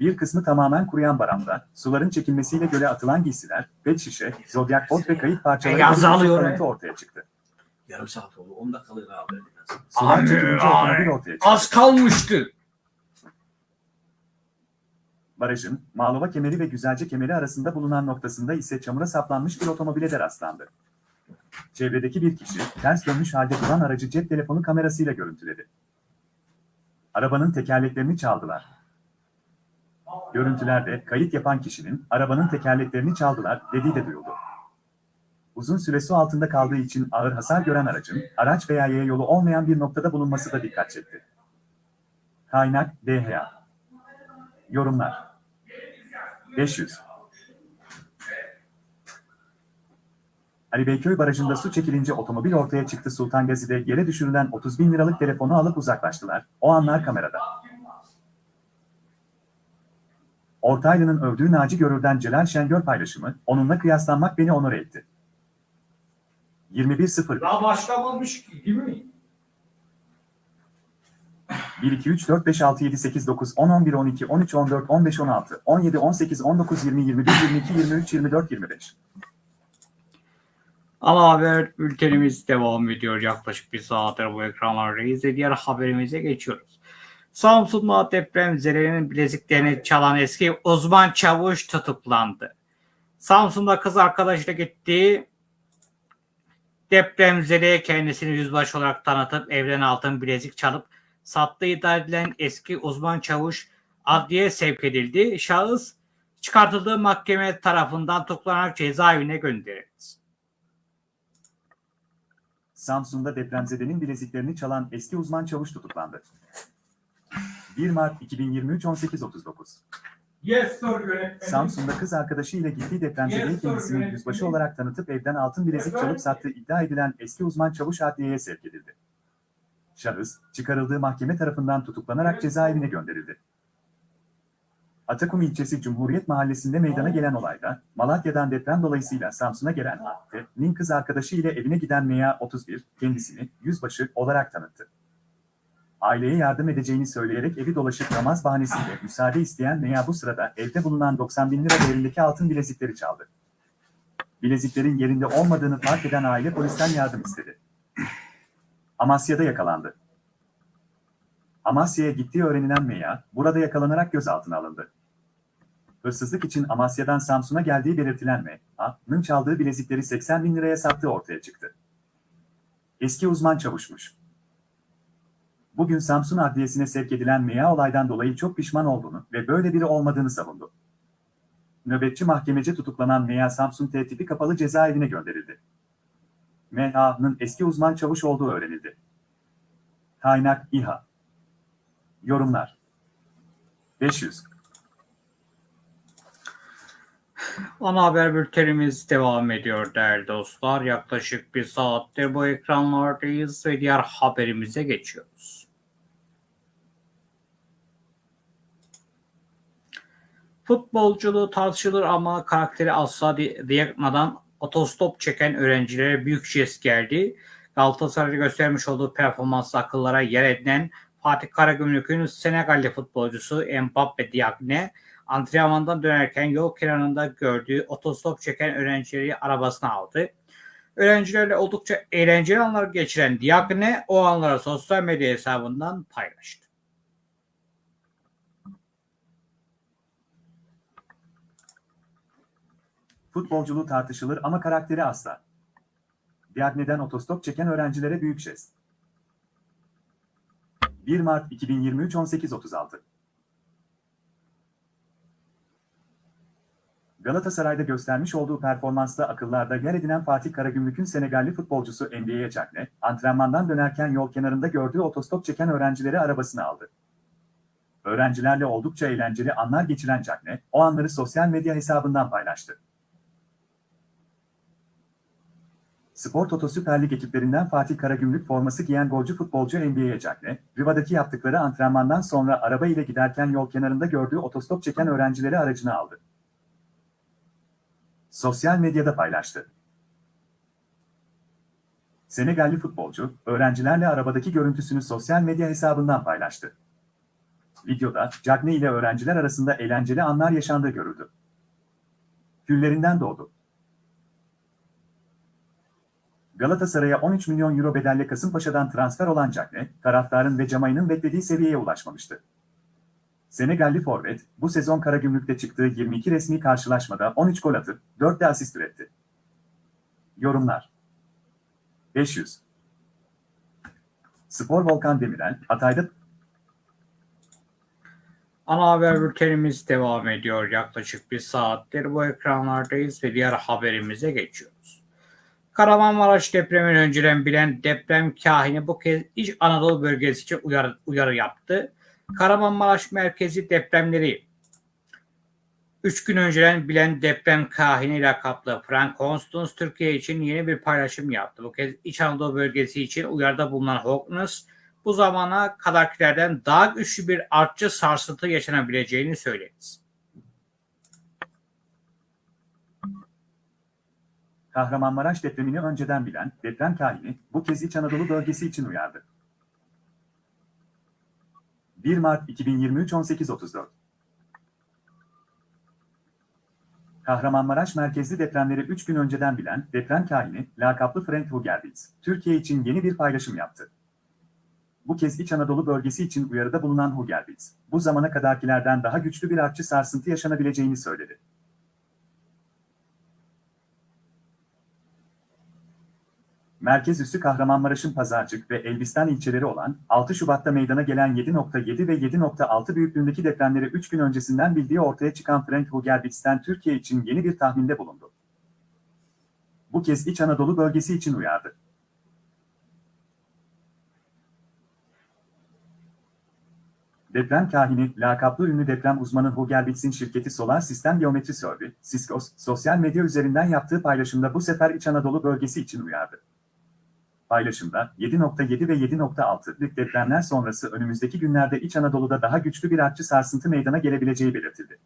Bir kısmı tamamen kuruyan baranda, suların çekilmesiyle göle atılan giysiler, pet şişe, zodyak bot ve kayıt parçaları E, ortaya çıktı. Yarım saat oldu. 10 dakikalık abi. Sular çekilince otomobil ortaya çıktı. Az kalmıştı. Barajın, Malova kemeri ve Güzelce kemeri arasında bulunan noktasında ise çamura saplanmış bir otomobile de rastlandı. Çevredeki bir kişi, ters dönmüş halde duran aracı cep telefonu kamerasıyla görüntüledi. Arabanın tekerleklerini çaldılar. Görüntülerde kayıt yapan kişinin arabanın tekerleklerini çaldılar dediği de duyuldu. Uzun süre su altında kaldığı için ağır hasar gören aracın araç veya yaya yolu olmayan bir noktada bulunması da dikkat çekti. Kaynak DHA Yorumlar 500 Ali Beyköy Barajı'nda su çekilince otomobil ortaya çıktı. Sultan Gazi'de yere düşürülen 30 bin liralık telefonu alıp uzaklaştılar. O anlar kamerada. Ortaylı'nın övdüğü Naci Görür'den Celal Şengör paylaşımı, onunla kıyaslanmak beni onur etti. 21.0 Daha başlamamış ki değil mi? 1, 2, 3, 4, 5, 6, 7, 8, 9, 10, 11, 12, 13, 14, 15, 16, 17, 18, 19, 20, 21, 22, 23, 24, 25. Ana haber bültenimiz devam ediyor. Yaklaşık bir saattir bu ekranlardayız ve diğer haberimize geçiyoruz. Samsun'da depremzedenin bileziklerini çalan eski uzman çavuş tutuklandı. Samsun'da kız arkadaşıyla gittiği depremzedeye kendisini yüzbaşı olarak tanıtıp evden altın bilezik çalıp sattığı iddia edilen eski uzman çavuş adliye sevk edildi. Şahıs çıkartıldığı mahkeme tarafından tutuklanarak cezaevine gönderildi. Samsun'da depremzedenin bileziklerini çalan eski uzman çavuş tutuklandı. 1 Mart 2023 18.39 Yes sir yönetmenim. Samsun'da kız arkadaşıyla gittiği depremzedeye Yes, sir, kendisini yönetmenim. yüzbaşı olarak tanıtıp evden altın bilezik çalıp sattığı iddia edilen eski uzman çavuş adliyeye sevk edildi. Şahıs, çıkarıldığı mahkeme tarafından tutuklanarak cezaevine gönderildi. Atakum ilçesi Cumhuriyet Mahallesi'nde meydana gelen olayda, Malatya'dan deprem dolayısıyla Samsun'a gelen Nin kız arkadaşı ile evine giden Meya 31, kendisini yüzbaşı olarak tanıttı. Aileye yardım edeceğini söyleyerek evi dolaşıp namaz bahanesiyle müsaade isteyen Meya bu sırada evde bulunan 90 bin lira değerindeki altın bilezikleri çaldı. Bileziklerin yerinde olmadığını fark eden aile polisten yardım istedi. Amasya'da yakalandı. Amasya'ya gittiği öğrenilen Meya, burada yakalanarak gözaltına alındı. Hırsızlık için Amasya'dan Samsun'a geldiği belirtilen Meya'nın çaldığı bilezikleri 80 bin liraya sattığı ortaya çıktı. Eski uzman çavuşmuş. Bugün Samsun Adliyesi'ne sevk edilen Meya olaydan dolayı çok pişman olduğunu ve böyle biri olmadığını savundu. Nöbetçi mahkemece tutuklanan Meya Samsun T tipi kapalı cezaevine gönderildi. Meya'nın eski uzman çavuş olduğu öğrenildi. Kaynak İHA Yorumlar 500 Ana haber bültenimiz devam ediyor değerli dostlar. Yaklaşık bir saattir bu ekranlardayız ve diğer haberimize geçiyoruz. Futbolculuğu tartışılır ama karakteri asla di- diyakmadan otostop çeken öğrencilere büyük jest geldi. Galatasaray'da göstermiş olduğu performans akıllara yer edinen Fatih Karagümrük'ün Senegalli futbolcusu Mbappe Diagne antrenmandan dönerken yol kenarında gördüğü otostop çeken öğrencileri arabasına aldı. Öğrencilerle oldukça eğlenceli anlar geçiren Diagne o anları sosyal medya hesabından paylaştı. Futbolculuğu tartışılır ama karakteri asla. Diagne'den otostop çeken öğrencilere büyük jest. 1 Mart 2023 18.36 Galatasaray'da göstermiş olduğu performansla akıllarda yer edinen Fatih Karagümrük'ün Senegalli futbolcusu NBA'ye Cagne, antrenmandan dönerken yol kenarında gördüğü otostop çeken öğrencileri arabasına aldı. Öğrencilerle oldukça eğlenceli anlar geçiren Cagne, o anları sosyal medya hesabından paylaştı. Spor Toto Süper Lig ekiplerinden Fatih Karagümrük forması giyen golcü futbolcu NBA'ye Jackne, Riva'daki yaptıkları antrenmandan sonra araba ile giderken yol kenarında gördüğü otostop çeken öğrencileri aracına aldı. Sosyal medyada paylaştı. Senegalli futbolcu, öğrencilerle arabadaki görüntüsünü sosyal medya hesabından paylaştı. Videoda, Cagne ile öğrenciler arasında eğlenceli anlar yaşandığı görüldü. Küllerinden doğdu. Galatasaray'a 13 milyon euro bedelle Kasımpaşa'dan transfer olan Cagne, taraftarın ve Camay'ın beklediği seviyeye ulaşmamıştı. Senegalli forvet, bu sezon Karagümrük'te çıktığı 22 resmi karşılaşmada 13 gol atıp 4 de asist üretti. Yorumlar 500 Spor Volkan Demirel, Hatay'da Ana haber bültenimiz devam ediyor. Yaklaşık bir saattir bu ekranlardayız ve diğer haberimize geçiyoruz. Kahramanmaraş depremin önceden bilen deprem kahini bu kez İç Anadolu bölgesi için uyarı, uyarı yaptı. Kahramanmaraş merkezi depremleri 3 gün önceden bilen deprem kahini lakaplı Frank Constance Türkiye için yeni bir paylaşım yaptı. Bu kez İç Anadolu bölgesi için uyarıda bulunan Hawkins bu zamana kadarkilerden daha güçlü bir artçı sarsıntı yaşanabileceğini söyledi. Kahramanmaraş depremini önceden bilen deprem kahini bu kez İç Anadolu bölgesi için uyardı. 1 Mart 2023 18.34 Kahramanmaraş merkezli depremleri 3 gün önceden bilen deprem kahini lakaplı Frank Hugerbitz, Türkiye için yeni bir paylaşım yaptı. Bu kez İç Anadolu bölgesi için uyarıda bulunan Hugerbitz, bu zamana kadarkilerden daha güçlü bir artçı sarsıntı yaşanabileceğini söyledi. Merkez üssü Kahramanmaraş'ın Pazarcık ve Elbistan ilçeleri olan 6 Şubat'ta meydana gelen 7.7 ve 7.6 büyüklüğündeki depremleri 3 gün öncesinden bildiği ortaya çıkan Frank Hugerbitz'ten Türkiye için yeni bir tahminde bulundu. Bu kez İç Anadolu bölgesi için uyardı. Deprem kahini, lakaplı ünlü deprem uzmanı Hugerbitz'in şirketi Solar Sistem Geometri Survey, Siskos, sosyal medya üzerinden yaptığı paylaşımda bu sefer İç Anadolu bölgesi için uyardı. Paylaşımda 7.7 ve 7.6'lık depremler sonrası önümüzdeki günlerde İç Anadolu'da daha güçlü bir artçı sarsıntı meydana gelebileceği belirtildi.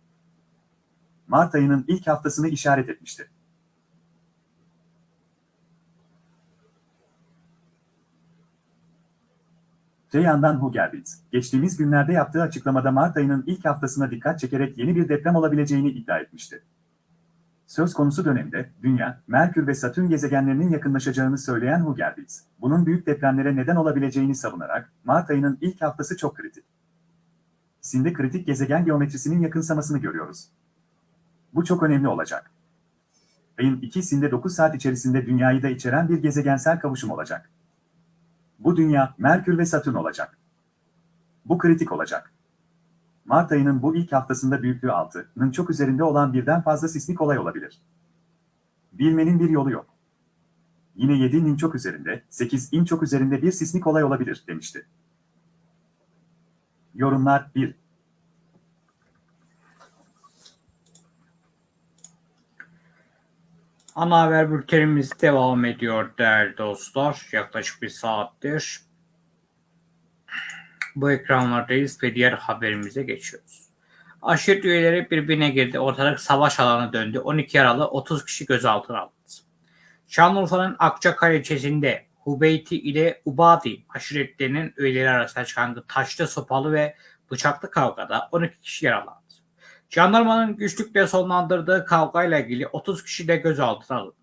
Mart ayının ilk haftasını işaret etmişti. Öte yandan geçtiğimiz günlerde yaptığı açıklamada Mart ayının ilk haftasına dikkat çekerek yeni bir deprem olabileceğini iddia etmişti. Söz konusu dönemde Dünya, Merkür ve Satürn gezegenlerinin yakınlaşacağını söyleyen Hugerbitz, bunun büyük depremlere neden olabileceğini savunarak Mart ayının ilk haftası çok kritik. Sinde kritik gezegen geometrisinin yakınsamasını görüyoruz. Bu çok önemli olacak. Ayın ikisinde 9 saat içerisinde Dünya'yı da içeren bir gezegensel kavuşum olacak. Bu Dünya, Merkür ve Satürn olacak. Bu kritik olacak. Mart ayının bu ilk haftasında büyüklüğü 6'nın çok üzerinde olan birden fazla sismik olay olabilir. Bilmenin bir yolu yok. Yine 7'nin çok üzerinde, 8'in çok üzerinde bir sismik olay olabilir demişti. Yorumlar 1. Ana haber bültenimiz devam ediyor değerli dostlar. Yaklaşık bir saattir bu ekranlardayız ve diğer haberimize geçiyoruz. Aşiret üyeleri birbirine girdi. Ortalık savaş alanı döndü. 12 yaralı 30 kişi gözaltına alındı. Şanlıurfa'nın Akçakale ilçesinde Hubeyti ile Ubadi aşiretlerinin üyeleri arasında çıkan taşlı, sopalı ve bıçaklı kavgada 12 kişi yaralandı. Jandarmanın güçlükle sonlandırdığı kavgayla ilgili 30 kişi de gözaltına alındı.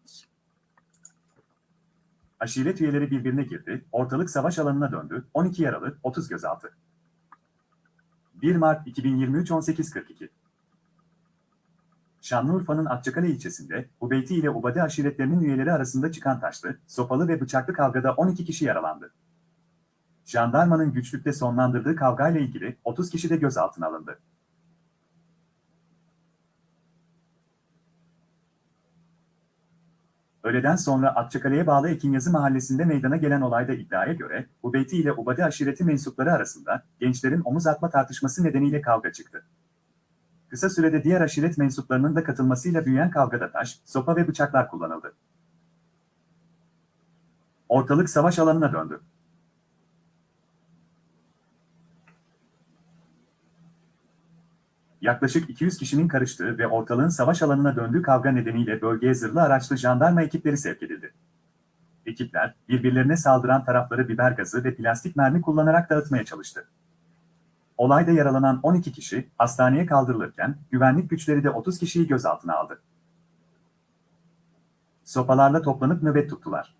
Aşiret üyeleri birbirine girdi, ortalık savaş alanına döndü, 12 yaralı, 30 gözaltı. 1 Mart 2023 18.42 Şanlıurfa'nın Akçakale ilçesinde Ubeyti ile Ubade aşiretlerinin üyeleri arasında çıkan taşlı, sopalı ve bıçaklı kavgada 12 kişi yaralandı. Jandarmanın güçlükle sonlandırdığı kavgayla ilgili 30 kişi de gözaltına alındı. Öğleden sonra Akçakale'ye bağlı Ekinyazı mahallesinde meydana gelen olayda iddiaya göre, Ubeyti ile Ubade aşireti mensupları arasında gençlerin omuz atma tartışması nedeniyle kavga çıktı. Kısa sürede diğer aşiret mensuplarının da katılmasıyla büyüyen kavgada taş, sopa ve bıçaklar kullanıldı. Ortalık savaş alanına döndü. Yaklaşık 200 kişinin karıştığı ve ortalığın savaş alanına döndüğü kavga nedeniyle bölgeye zırhlı araçlı jandarma ekipleri sevk edildi. Ekipler, birbirlerine saldıran tarafları biber gazı ve plastik mermi kullanarak dağıtmaya çalıştı. Olayda yaralanan 12 kişi hastaneye kaldırılırken güvenlik güçleri de 30 kişiyi gözaltına aldı. Sopalarla toplanıp nöbet tuttular.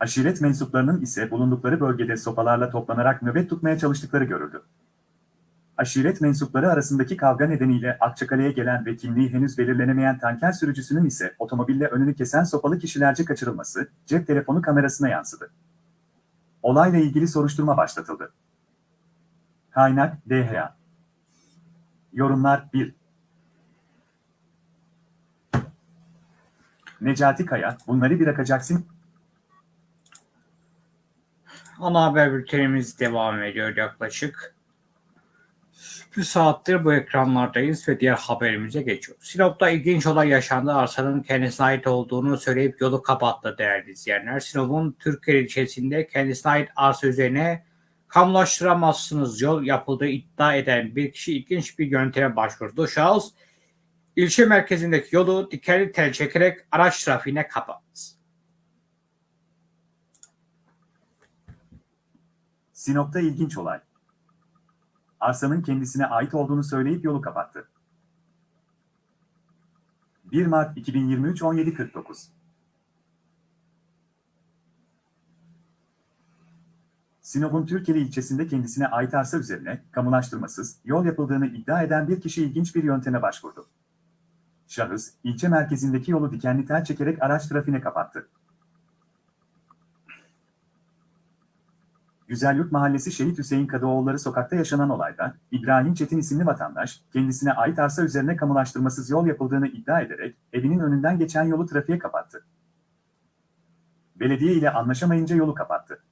Aşiret mensuplarının ise bulundukları bölgede sopalarla toplanarak nöbet tutmaya çalıştıkları görüldü. Aşiret mensupları arasındaki kavga nedeniyle Akçakale'ye gelen ve kimliği henüz belirlenemeyen tanker sürücüsünün ise otomobille önünü kesen sopalı kişilerce kaçırılması cep telefonu kamerasına yansıdı. Olayla ilgili soruşturma başlatıldı. Kaynak DHA Yorumlar 1 Necati Kaya, bunları bırakacaksın, Ana haber bültenimiz devam ediyor yaklaşık. Bir saattir bu ekranlardayız ve diğer haberimize geçiyoruz. Sinop'ta ilginç olay yaşandı. Arsanın kendisine ait olduğunu söyleyip yolu kapattı değerli izleyenler. Sinop'un Türkiye ilçesinde kendisine ait arsa üzerine kamulaştıramazsınız yol yapıldığı iddia eden bir kişi ilginç bir yönteme başvurdu. Şahıs ilçe merkezindeki yolu dikenli tel çekerek araç trafiğine kapattı. Sinop'ta ilginç olay. Arsanın kendisine ait olduğunu söyleyip yolu kapattı. 1 Mart 2023 17.49 Sinop'un Türkeli ilçesinde kendisine ait arsa üzerine kamulaştırmasız yol yapıldığını iddia eden bir kişi ilginç bir yönteme başvurdu. Şahıs, ilçe merkezindeki yolu dikenli tel çekerek araç trafiğine kapattı. Güzelyurt Mahallesi Şehit Hüseyin Kadıoğulları sokakta yaşanan olayda İbrahim Çetin isimli vatandaş kendisine ait arsa üzerine kamulaştırmasız yol yapıldığını iddia ederek evinin önünden geçen yolu trafiğe kapattı. Belediye ile anlaşamayınca yolu kapattı.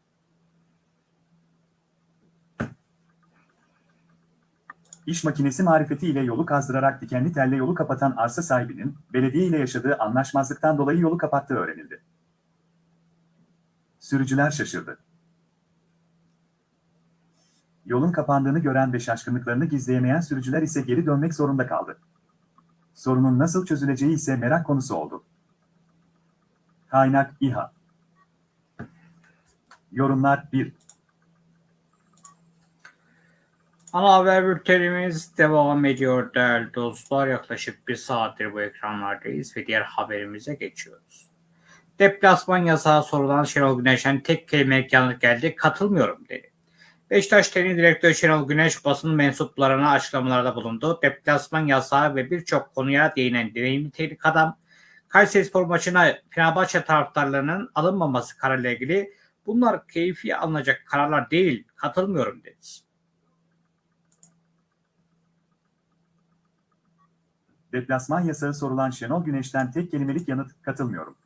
İş makinesi marifeti ile yolu kazdırarak dikenli telle yolu kapatan arsa sahibinin belediye ile yaşadığı anlaşmazlıktan dolayı yolu kapattığı öğrenildi. Sürücüler şaşırdı. Yolun kapandığını gören ve şaşkınlıklarını gizleyemeyen sürücüler ise geri dönmek zorunda kaldı. Sorunun nasıl çözüleceği ise merak konusu oldu. Kaynak İHA Yorumlar 1 Ana haber bültenimiz devam ediyor değerli dostlar. Yaklaşık bir saattir bu ekranlardayız ve diğer haberimize geçiyoruz. Deplasman yasağı sorulan Şenol Güneş'ten tek kelimelik yanıt geldi. Katılmıyorum dedi. Beşiktaş Teknik Direktörü Şenol Güneş basın mensuplarına açıklamalarda bulundu. Deplasman yasağı ve birçok konuya değinen deneyimli teknik adam Kayserispor maçına Fenerbahçe taraftarlarının alınmaması kararıyla ilgili bunlar keyfi alınacak kararlar değil, katılmıyorum dedi. Deplasman yasağı sorulan Şenol Güneş'ten tek kelimelik yanıt katılmıyorum.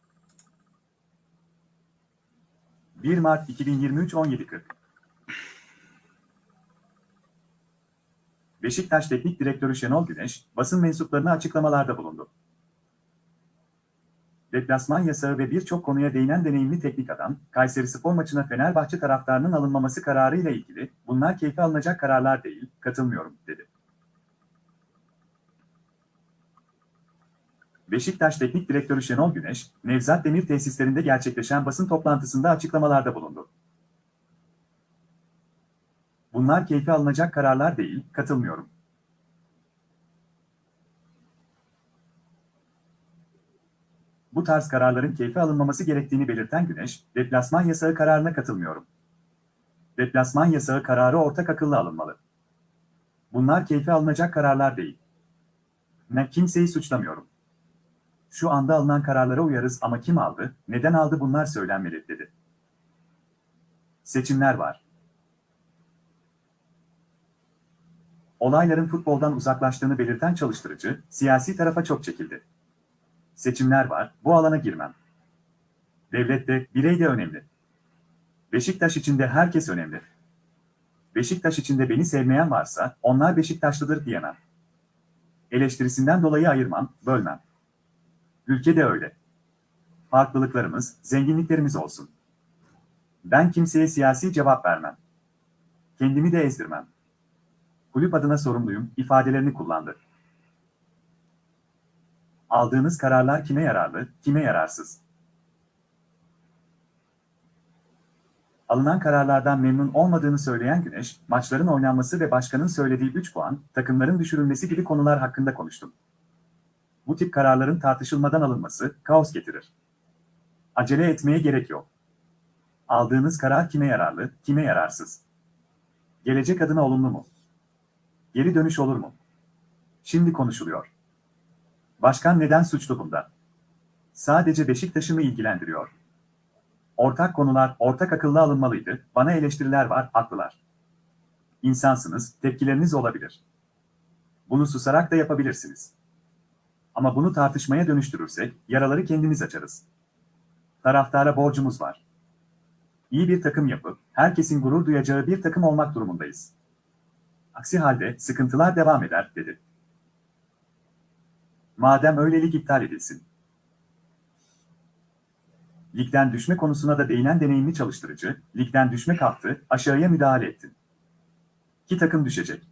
1 Mart 2023 17.40 Beşiktaş Teknik Direktörü Şenol Güneş, basın mensuplarına açıklamalarda bulundu. Deplasman yasağı ve birçok konuya değinen deneyimli teknik adam, Kayseri Spor maçına Fenerbahçe taraftarının alınmaması kararıyla ilgili, bunlar keyfe alınacak kararlar değil, katılmıyorum, dedi. Beşiktaş Teknik Direktörü Şenol Güneş, Nevzat Demir tesislerinde gerçekleşen basın toplantısında açıklamalarda bulundu. Bunlar keyfe alınacak kararlar değil, katılmıyorum. Bu tarz kararların keyfe alınmaması gerektiğini belirten Güneş, deplasman yasağı kararına katılmıyorum. Deplasman yasağı kararı ortak akıllı alınmalı. Bunlar keyfe alınacak kararlar değil. Ne kimseyi suçlamıyorum. Şu anda alınan kararlara uyarız ama kim aldı, neden aldı bunlar söylenmeli, dedi. Seçimler var. Olayların futboldan uzaklaştığını belirten çalıştırıcı, siyasi tarafa çok çekildi. Seçimler var, bu alana girmem. Devlet de, birey de önemli. Beşiktaş içinde herkes önemli. Beşiktaş içinde beni sevmeyen varsa, onlar Beşiktaşlıdır diyemem. Eleştirisinden dolayı ayırmam, bölmem. Ülke de öyle. Farklılıklarımız, zenginliklerimiz olsun. Ben kimseye siyasi cevap vermem. Kendimi de ezdirmem. Kulüp adına sorumluyum ifadelerini kullandı. Aldığınız kararlar kime yararlı, kime yararsız? Alınan kararlardan memnun olmadığını söyleyen Güneş, maçların oynanması ve başkanın söylediği 3 puan, takımların düşürülmesi gibi konular hakkında konuştum. Bu tip kararların tartışılmadan alınması kaos getirir. Acele etmeye gerek yok. Aldığınız karar kime yararlı, kime yararsız? Gelecek adına olumlu mu? Geri dönüş olur mu? Şimdi konuşuluyor. Başkan neden suçlu bunda? Sadece Beşiktaş'ı mı ilgilendiriyor? Ortak konular ortak akıllı alınmalıydı. Bana eleştiriler var, haklılar. İnsansınız, tepkileriniz olabilir. Bunu susarak da yapabilirsiniz. Ama bunu tartışmaya dönüştürürsek, yaraları kendimiz açarız. Taraftara borcumuz var. İyi bir takım yapıp, herkesin gurur duyacağı bir takım olmak durumundayız. Aksi halde sıkıntılar devam eder, dedi. Madem öyle lig iptal edilsin. Ligden düşme konusuna da değinen deneyimli çalıştırıcı, ligden düşme kalktı, aşağıya müdahale ettin. İki takım düşecek.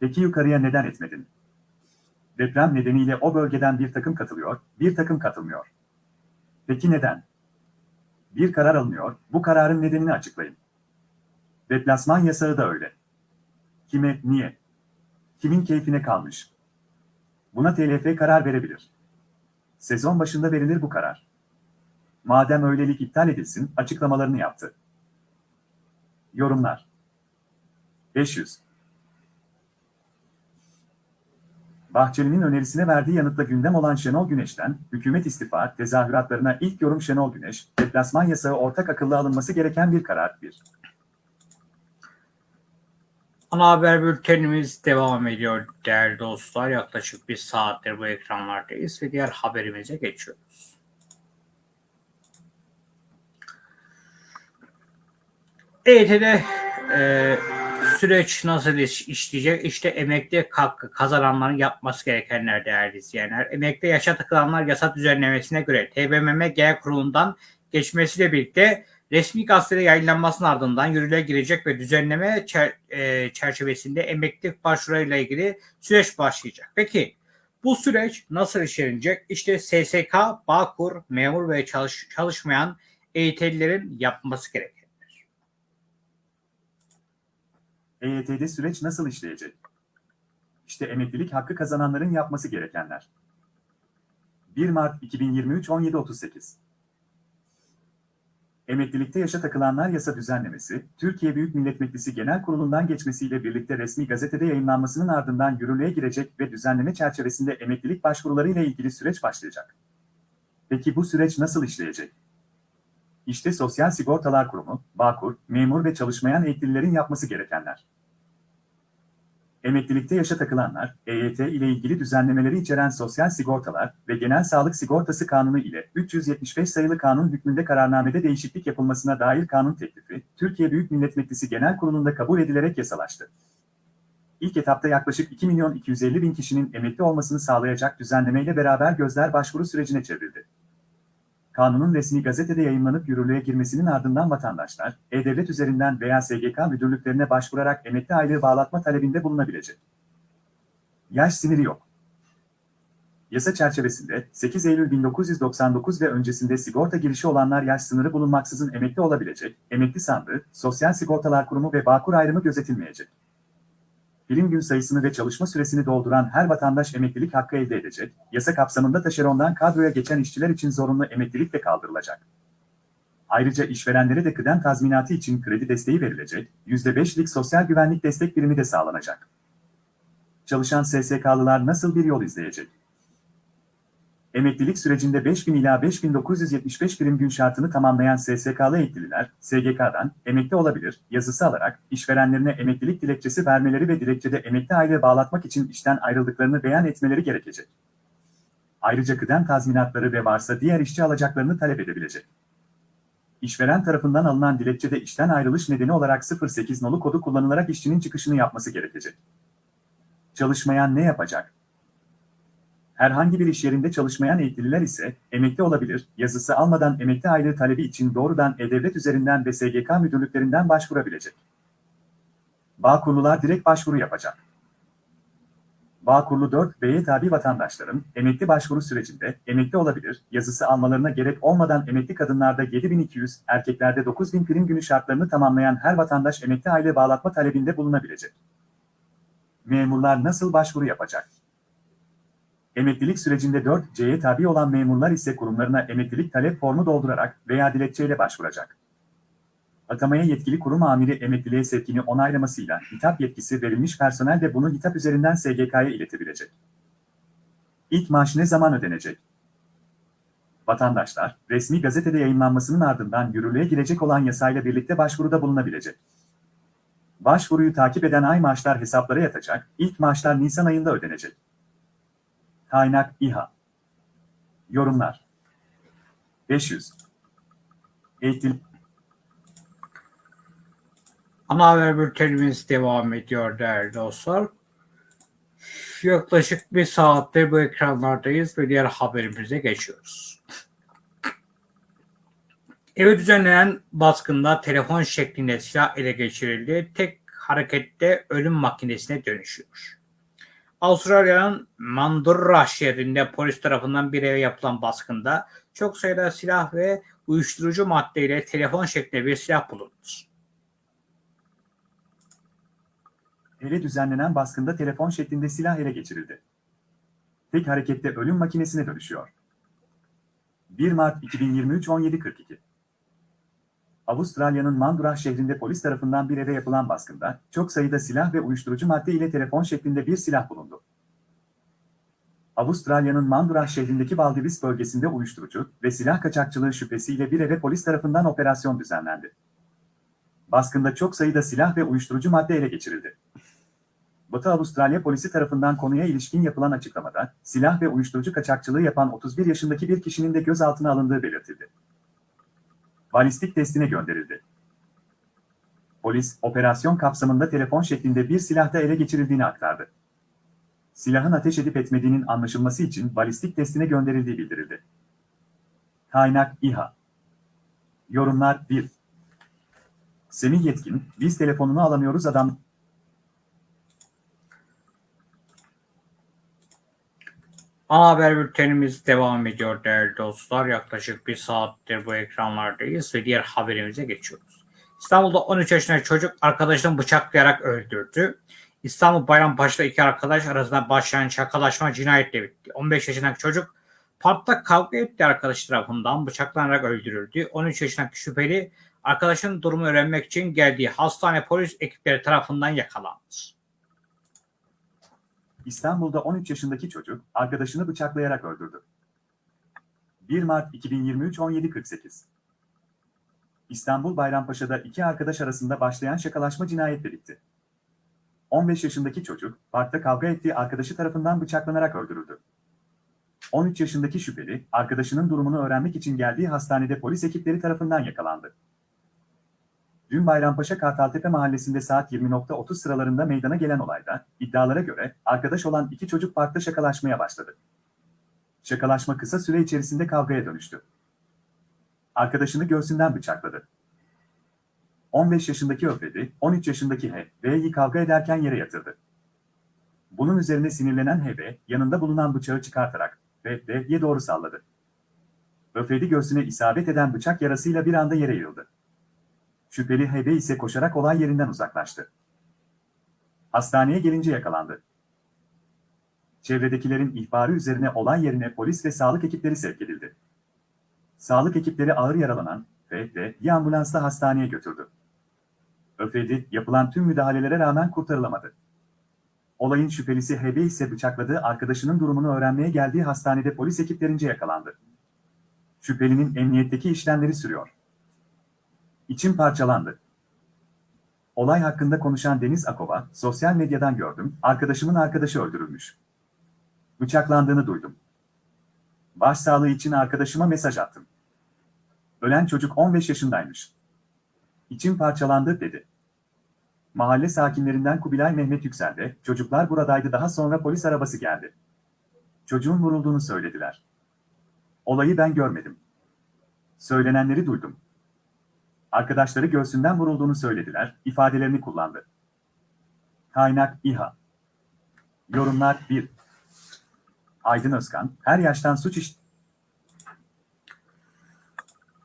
Peki yukarıya neden etmedin? Deprem nedeniyle o bölgeden bir takım katılıyor, bir takım katılmıyor. Peki neden? Bir karar alınıyor, bu kararın nedenini açıklayın. Deplasman yasağı da öyle. Kime, niye? Kimin keyfine kalmış? Buna TLF karar verebilir. Sezon başında verilir bu karar. Madem öylelik iptal edilsin, açıklamalarını yaptı. Yorumlar 500 Bahçeli'nin önerisine verdiği yanıtla gündem olan Şenol Güneş'ten, hükümet istifa tezahüratlarına ilk yorum Şenol Güneş, deplasman yasağı ortak akıllı alınması gereken bir karar. 1. Ana haber bültenimiz devam ediyor değerli dostlar. Yaklaşık bir saattir bu ekranlardayız ve diğer haberimize geçiyoruz. EYT'de e, süreç nasıl iş- işleyecek? İşte emekli hakkı kazananların yapması gerekenler değerli izleyenler. Emekli yaşa takılanlar yasa düzenlemesine göre TBMM Genel Kurulu'ndan geçmesiyle birlikte resmi gazetede yayınlanmasının ardından yürürlüğe girecek ve düzenleme çer- e, çerçevesinde emeklilik başvurularıyla ilgili süreç başlayacak. Peki bu süreç nasıl işlenecek? İşte SSK, Bağkur, memur ve çalış- çalışmayan EYT'lilerin yapması gerekenler. EYT'de süreç nasıl işleyecek? İşte emeklilik hakkı kazananların yapması gerekenler. 1 Mart 2023 17.38 Emeklilikte yaşa takılanlar yasa düzenlemesi, Türkiye Büyük Millet Meclisi Genel Kurulu'ndan geçmesiyle birlikte resmi gazetede yayınlanmasının ardından yürürlüğe girecek ve düzenleme çerçevesinde emeklilik başvuruları ile ilgili süreç başlayacak. Peki bu süreç nasıl işleyecek? İşte Sosyal Sigortalar Kurumu, Bağkur, memur ve çalışmayan emeklilerin yapması gerekenler. Emeklilikte yaşa takılanlar, EYT ile ilgili düzenlemeleri içeren Sosyal Sigortalar ve Genel Sağlık Sigortası Kanunu ile 375 sayılı kanun hükmünde kararnamede değişiklik yapılmasına dair kanun teklifi, Türkiye Büyük Millet Meclisi Genel Kurulu'nda kabul edilerek yasalaştı. İlk etapta yaklaşık 2 milyon 250 bin kişinin emekli olmasını sağlayacak düzenlemeyle beraber gözler başvuru sürecine çevrildi. Kanunun resmi gazetede yayınlanıp yürürlüğe girmesinin ardından vatandaşlar, E-Devlet üzerinden veya SGK müdürlüklerine başvurarak emekli aylığı bağlatma talebinde bulunabilecek. Yaş sınırı yok. Yasa çerçevesinde 8 Eylül 1999 ve öncesinde sigorta girişi olanlar yaş sınırı bulunmaksızın emekli olabilecek, emekli sandığı, Sosyal Sigortalar Kurumu ve Bağkur ayrımı gözetilmeyecek. Birim gün sayısını ve çalışma süresini dolduran her vatandaş emeklilik hakkı elde edecek, yasa kapsamında taşerondan kadroya geçen işçiler için zorunlu emeklilik de kaldırılacak. Ayrıca işverenlere de kıdem tazminatı için kredi desteği verilecek, %5'lik sosyal güvenlik destek birimi de sağlanacak. Çalışan SSK'lılar nasıl bir yol izleyecek? Emeklilik sürecinde 5000 ila 5975 birim gün şartını tamamlayan SSK'lı emeklililer, SGK'dan emekli olabilir yazısı alarak işverenlerine emeklilik dilekçesi vermeleri ve dilekçede emekli aylığı bağlatmak için işten ayrıldıklarını beyan etmeleri gerekecek. Ayrıca kıdem tazminatları ve varsa diğer işçi alacaklarını talep edebilecek. İşveren tarafından alınan dilekçede işten ayrılış nedeni olarak 08 nolu kodu kullanılarak işçinin çıkışını yapması gerekecek. Çalışmayan ne yapacak? Herhangi bir iş yerinde çalışmayan eğitililer ise emekli olabilir, yazısı almadan emekli aylığı talebi için doğrudan E-Devlet üzerinden ve SGK müdürlüklerinden başvurabilecek. Bağkurlular direkt başvuru yapacak. Bağkurlu 4B'ye tabi vatandaşların emekli başvuru sürecinde emekli olabilir, yazısı almalarına gerek olmadan emekli kadınlarda 7200, erkeklerde 9000 prim günü şartlarını tamamlayan her vatandaş emekli aile bağlatma talebinde bulunabilecek. Memurlar nasıl başvuru yapacak? Emeklilik sürecinde 4C'ye tabi olan memurlar ise kurumlarına emeklilik talep formu doldurarak veya dilekçeyle başvuracak. Atamaya yetkili kurum amiri emekliliğe sevkini onaylamasıyla hitap yetkisi verilmiş personel de bunu hitap üzerinden SGK'ya iletebilecek. İlk maaş ne zaman ödenecek? Vatandaşlar, resmi gazetede yayınlanmasının ardından yürürlüğe girecek olan yasayla birlikte başvuruda bulunabilecek. Başvuruyu takip eden ay maaşlar hesaplara yatacak, ilk maaşlar Nisan ayında ödenecek. Kaynak İHA Yorumlar 500 Eğitim Ana haber bültenimiz devam ediyor değerli dostlar. Yaklaşık bir saattir bu ekranlardayız ve diğer haberimize geçiyoruz. Eve düzenlenen baskında telefon şeklinde silah ele geçirildi. Tek harekette ölüm makinesine dönüşüyor. Avustralya'nın Mandurra şehrinde polis tarafından bir eve yapılan baskında çok sayıda silah ve uyuşturucu maddeyle telefon şeklinde bir silah bulundu. Eve düzenlenen baskında telefon şeklinde silah ele geçirildi. Tek harekette ölüm makinesine dönüşüyor. 1 Mart 2023 17.42 Avustralya'nın Mandurah şehrinde polis tarafından bir eve yapılan baskında çok sayıda silah ve uyuşturucu madde ile telefon şeklinde bir silah bulundu. Avustralya'nın Mandurah şehrindeki Baldivis bölgesinde uyuşturucu ve silah kaçakçılığı şüphesiyle bir eve polis tarafından operasyon düzenlendi. Baskında çok sayıda silah ve uyuşturucu madde ele geçirildi. Batı Avustralya polisi tarafından konuya ilişkin yapılan açıklamada, silah ve uyuşturucu kaçakçılığı yapan 31 yaşındaki bir kişinin de gözaltına alındığı belirtildi. Balistik testine gönderildi. Polis, operasyon kapsamında telefon şeklinde bir silahta ele geçirildiğini aktardı. Silahın ateş edip etmediğinin anlaşılması için balistik testine gönderildiği bildirildi. Kaynak İHA Yorumlar 1 Semih Yetkin, biz telefonunu alamıyoruz adam... Ana haber bültenimiz devam ediyor değerli dostlar. Yaklaşık bir saattir bu ekranlardayız ve diğer haberimize geçiyoruz. İstanbul'da 13 yaşındaki çocuk arkadaşını bıçaklayarak öldürdü. İstanbul Bayrampaşa'da iki arkadaş arasında başlayan şakalaşma cinayetle bitti. 15 yaşındaki çocuk parkta kavga ettiği arkadaş tarafından bıçaklanarak öldürüldü. 13 yaşındaki şüpheli arkadaşının durumu öğrenmek için geldiği hastane polis ekipleri tarafından yakalandı. İstanbul'da 13 yaşındaki çocuk arkadaşını bıçaklayarak öldürdü. 1 Mart 2023 17.48 İstanbul Bayrampaşa'da iki arkadaş arasında başlayan şakalaşma cinayetle bitti. 15 yaşındaki çocuk parkta kavga ettiği arkadaşı tarafından bıçaklanarak öldürüldü. 13 yaşındaki şüpheli arkadaşının durumunu öğrenmek için geldiği hastanede polis ekipleri tarafından yakalandı. Dün Bayrampaşa Kartaltepe mahallesinde saat 20.30 sıralarında meydana gelen olayda, iddialara göre arkadaş olan iki çocuk parkta şakalaşmaya başladı. Şakalaşma kısa süre içerisinde kavgaya dönüştü. Arkadaşını göğsünden bıçakladı. 15 yaşındaki Öfredi, 13 yaşındaki H, V'yi kavga ederken yere yatırdı. Bunun üzerine sinirlenen H, yanında bulunan bıçağı çıkartarak ve V'ye doğru salladı. Öfredi göğsüne isabet eden bıçak yarasıyla bir anda yere yığıldı. Şüpheli HB ise koşarak olay yerinden uzaklaştı. Hastaneye gelince yakalandı. Çevredekilerin ihbarı üzerine olay yerine polis ve sağlık ekipleri sevk edildi. Sağlık ekipleri ağır yaralanan ve bir ambulansla hastaneye götürdü. Öfredi yapılan tüm müdahalelere rağmen kurtarılamadı. Olayın şüphelisi HB ise bıçakladığı arkadaşının durumunu öğrenmeye geldiği hastanede polis ekiplerince yakalandı. Şüphelinin emniyetteki işlemleri sürüyor. İçim parçalandı. Olay hakkında konuşan Deniz Akova, sosyal medyadan gördüm, arkadaşımın arkadaşı öldürülmüş. Bıçaklandığını duydum. Başsağlığı için arkadaşıma mesaj attım. Ölen çocuk 15 yaşındaymış. İçim parçalandı dedi. Mahalle sakinlerinden Kubilay Mehmet Yüksel de, çocuklar buradaydı daha sonra polis arabası geldi. Çocuğun vurulduğunu söylediler. Olayı ben görmedim. Söylenenleri duydum. Arkadaşları göğsünden vurulduğunu söylediler, ifadelerini kullandı. Kaynak İHA. Yorumlar 1. Aydın Özkan, her yaştan suç iş...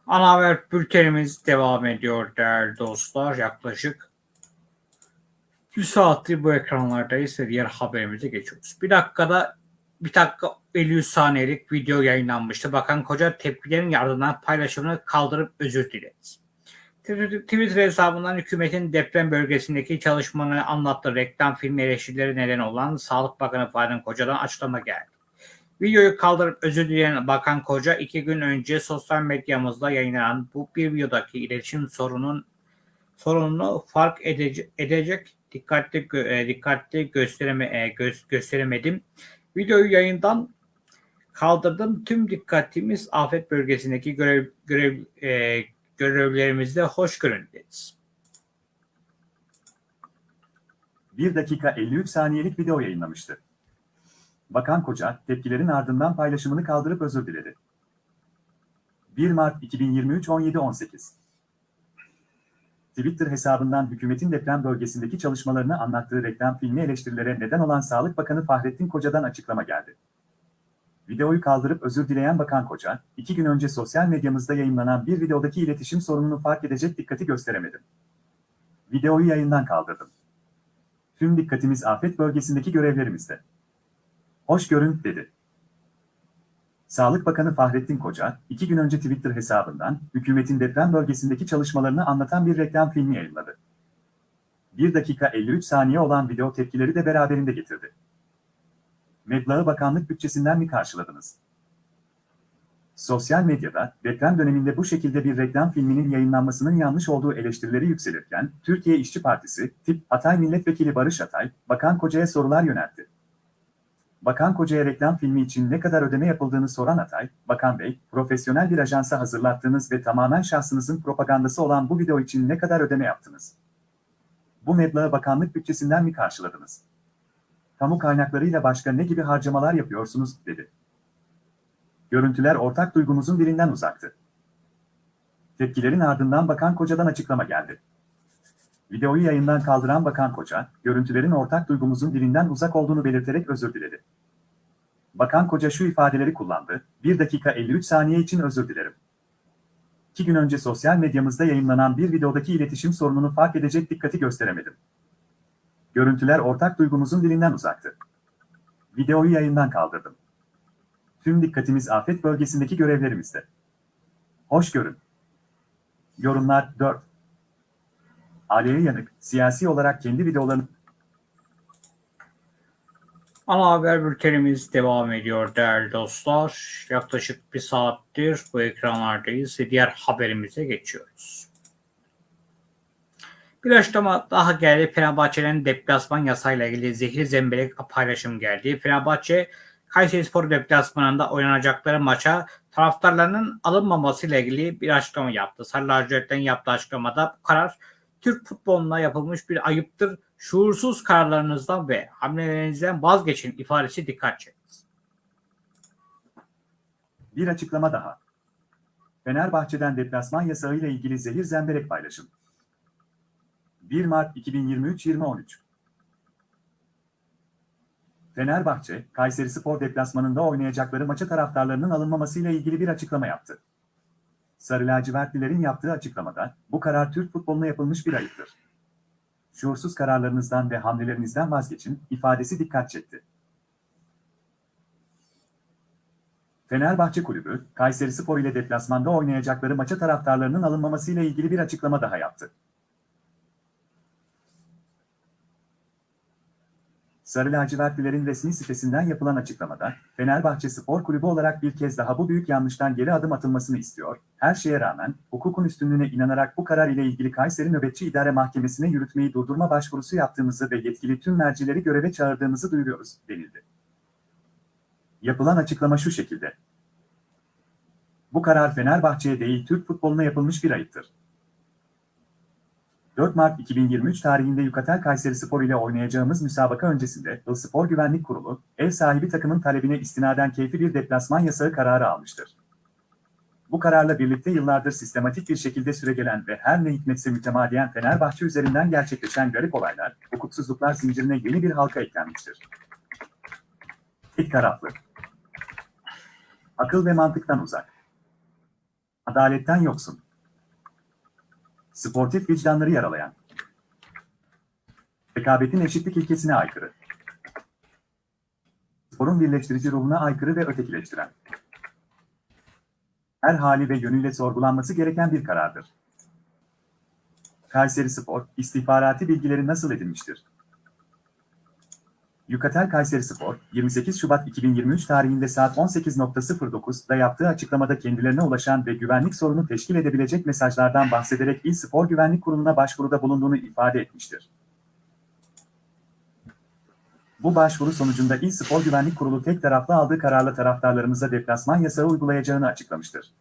Ana haber bültenimiz devam ediyor değerli dostlar. Yaklaşık bir saattir bu ekranlardayız ve diğer haberimize geçiyoruz. Bir dakikada bir dakika 53 saniyelik video yayınlanmıştı. Bakan Koca tepkilerin ardından paylaşımını kaldırıp özür diledi. Twitter hesabından hükümetin deprem bölgesindeki çalışmalarını anlattığı reklam filmi eleştirileri neden olan Sağlık Bakanı Fahrettin Koca'dan açıklama geldi. Videoyu kaldırıp özür dileyen Bakan Koca iki gün önce sosyal medyamızda yayınlanan bu bir videodaki iletişim sorunun sorununu fark edecek, edecek dikkatli e, dikkatli göstereme, e, gö- gösteremedim. Videoyu yayından kaldırdım. Tüm dikkatimiz afet bölgesindeki görev, görev e, görevlerimizde hoş görün dedi. 1 dakika 53 saniyelik video yayınlamıştı. Bakan Koca, tepkilerin ardından paylaşımını kaldırıp özür diledi. 1 Mart 2023 17.18 Twitter hesabından hükümetin deprem bölgesindeki çalışmalarını anlattığı reklam filmi eleştirilere neden olan Sağlık Bakanı Fahrettin Koca'dan açıklama geldi. Videoyu kaldırıp özür dileyen Bakan Koca, iki gün önce sosyal medyamızda yayınlanan bir videodaki iletişim sorununu fark edecek dikkati gösteremedim. Videoyu yayından kaldırdım. Tüm dikkatimiz afet bölgesindeki görevlerimizde. Hoş görün, dedi. Sağlık Bakanı Fahrettin Koca, iki gün önce Twitter hesabından hükümetin deprem bölgesindeki çalışmalarını anlatan bir reklam filmi yayınladı. 1 dakika 53 saniye olan video tepkileri de beraberinde getirdi. Meblağı bakanlık bütçesinden mi karşıladınız? Sosyal medyada deprem döneminde bu şekilde bir reklam filminin yayınlanmasının yanlış olduğu eleştirileri yükselirken, Türkiye İşçi Partisi, tip Atay Milletvekili Barış Atay, Bakan Koca'ya sorular yöneltti. Bakan Koca'ya reklam filmi için ne kadar ödeme yapıldığını soran Atay, Bakan Bey, profesyonel bir ajansa hazırlattığınız ve tamamen şahsınızın propagandası olan bu video için ne kadar ödeme yaptınız? Bu meblağı bakanlık bütçesinden mi karşıladınız? Kamu kaynaklarıyla başka ne gibi harcamalar yapıyorsunuz, dedi. Görüntüler ortak duygumuzun birinden uzaktı. Tepkilerin ardından Bakan Koca'dan açıklama geldi. Videoyu yayından kaldıran Bakan Koca, görüntülerin ortak duygumuzun dilinden uzak olduğunu belirterek özür diledi. Bakan Koca şu ifadeleri kullandı, 1 dakika 53 saniye için özür dilerim. İki gün önce sosyal medyamızda yayınlanan bir videodaki iletişim sorununu fark edecek dikkati gösteremedim. Görüntüler ortak duygumuzun dilinden uzaktı. Videoyu yayından kaldırdım. Tüm dikkatimiz afet bölgesindeki görevlerimizde. Hoş görün. Yorumlar 4. Aliye Yanık, siyasi olarak kendi videolarını Ana haber bültenimiz devam ediyor değerli dostlar. Yaklaşık bir saattir bu ekranlardayız ve diğer haberimize geçiyoruz. Açıklama daha geldi. Fenerbahçe'nin deplasman yasayla ilgili zehir zemberek paylaşım geldi. Fenerbahçe Kayserispor deplasmanında oynanacakları maça taraftarlarının alınmamasıyla ilgili bir açıklama yaptı. Sarı yaptığı açıklamada bu karar Türk futboluna yapılmış bir ayıptır. Şuursuz kararlarınızdan ve hamlelerinizden vazgeçin ifadesi dikkat çekti. bir açıklama daha. Fenerbahçe'den deplasman yasağı ile ilgili zehir zemberek paylaşım. 1 Mart 2023 2013 Fenerbahçe, Kayserispor deplasmanında oynayacakları maça taraftarlarının alınmamasıyla ilgili bir açıklama yaptı. Sarı lacivertlilerin yaptığı açıklamada, bu karar Türk futboluna yapılmış bir ayıptır. Şuursuz kararlarınızdan ve hamlelerinizden vazgeçin, ifadesi dikkat çekti. Fenerbahçe Kulübü, Kayserispor ile deplasmanda oynayacakları maça taraftarlarının alınmamasıyla ilgili bir açıklama daha yaptı. Sarı lacivertlilerin resmi sitesinden yapılan açıklamada, Fenerbahçe Spor Kulübü olarak bir kez daha bu büyük yanlıştan geri adım atılmasını istiyor. Her şeye rağmen, hukukun üstünlüğüne inanarak bu karar ile ilgili Kayseri Nöbetçi İdare Mahkemesi'ne yürütmeyi durdurma başvurusu yaptığımızı ve yetkili tüm mercileri göreve çağırdığımızı duyuruyoruz, denildi. Yapılan açıklama şu şekilde. Bu karar Fenerbahçe'ye değil Türk futboluna yapılmış bir ayıptır. 4 Mart 2023 tarihinde Yukatel Kayseri Spor ile oynayacağımız müsabaka öncesinde Il Spor Güvenlik Kurulu, ev sahibi takımın talebine istinaden keyfi bir deplasman yasağı kararı almıştır. Bu kararla birlikte yıllardır sistematik bir şekilde süregelen ve her ne hikmetse mütemadiyen Fenerbahçe üzerinden gerçekleşen garip olaylar, hukuksuzluklar zincirine yeni bir halka eklenmiştir. Tek taraflı. Akıl ve mantıktan uzak. Adaletten yoksun. Sportif vicdanları yaralayan. Rekabetin eşitlik ilkesine aykırı. Sporun birleştirici ruhuna aykırı ve ötekileştiren. Her hali ve yönüyle sorgulanması gereken bir karardır. Kayseri Spor, istihbarati bilgileri nasıl edinmiştir? Yukatel Kayseri Spor, 28 Şubat 2023 tarihinde saat 18.09'da yaptığı açıklamada kendilerine ulaşan ve güvenlik sorunu teşkil edebilecek mesajlardan bahsederek İl Spor Güvenlik Kurulu'na başvuruda bulunduğunu ifade etmiştir. Bu başvuru sonucunda İl Spor Güvenlik Kurulu tek taraflı aldığı kararla taraftarlarımıza deplasman yasağı uygulayacağını açıklamıştır.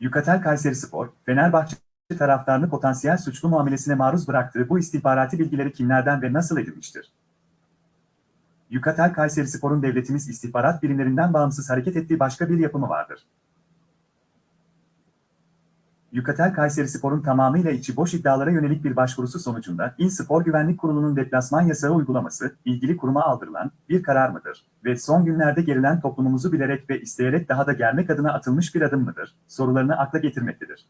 Yukatel Kayseri Spor, Fenerbahçe taraftarını potansiyel suçlu muamelesine maruz bıraktığı bu istihbarati bilgileri kimlerden ve nasıl edinmiştir? Yukatel Kayseri Spor'un devletimiz istihbarat birimlerinden bağımsız hareket ettiği başka bir yapımı vardır. Yukatel Kayseri Spor'un tamamıyla içi boş iddialara yönelik bir başvurusu sonucunda İl Spor Güvenlik Kurulu'nun deplasman yasağı uygulaması, ilgili kuruma aldırılan bir karar mıdır? Ve son günlerde gerilen toplumumuzu bilerek ve isteyerek daha da germek adına atılmış bir adım mıdır? Sorularını akla getirmektedir.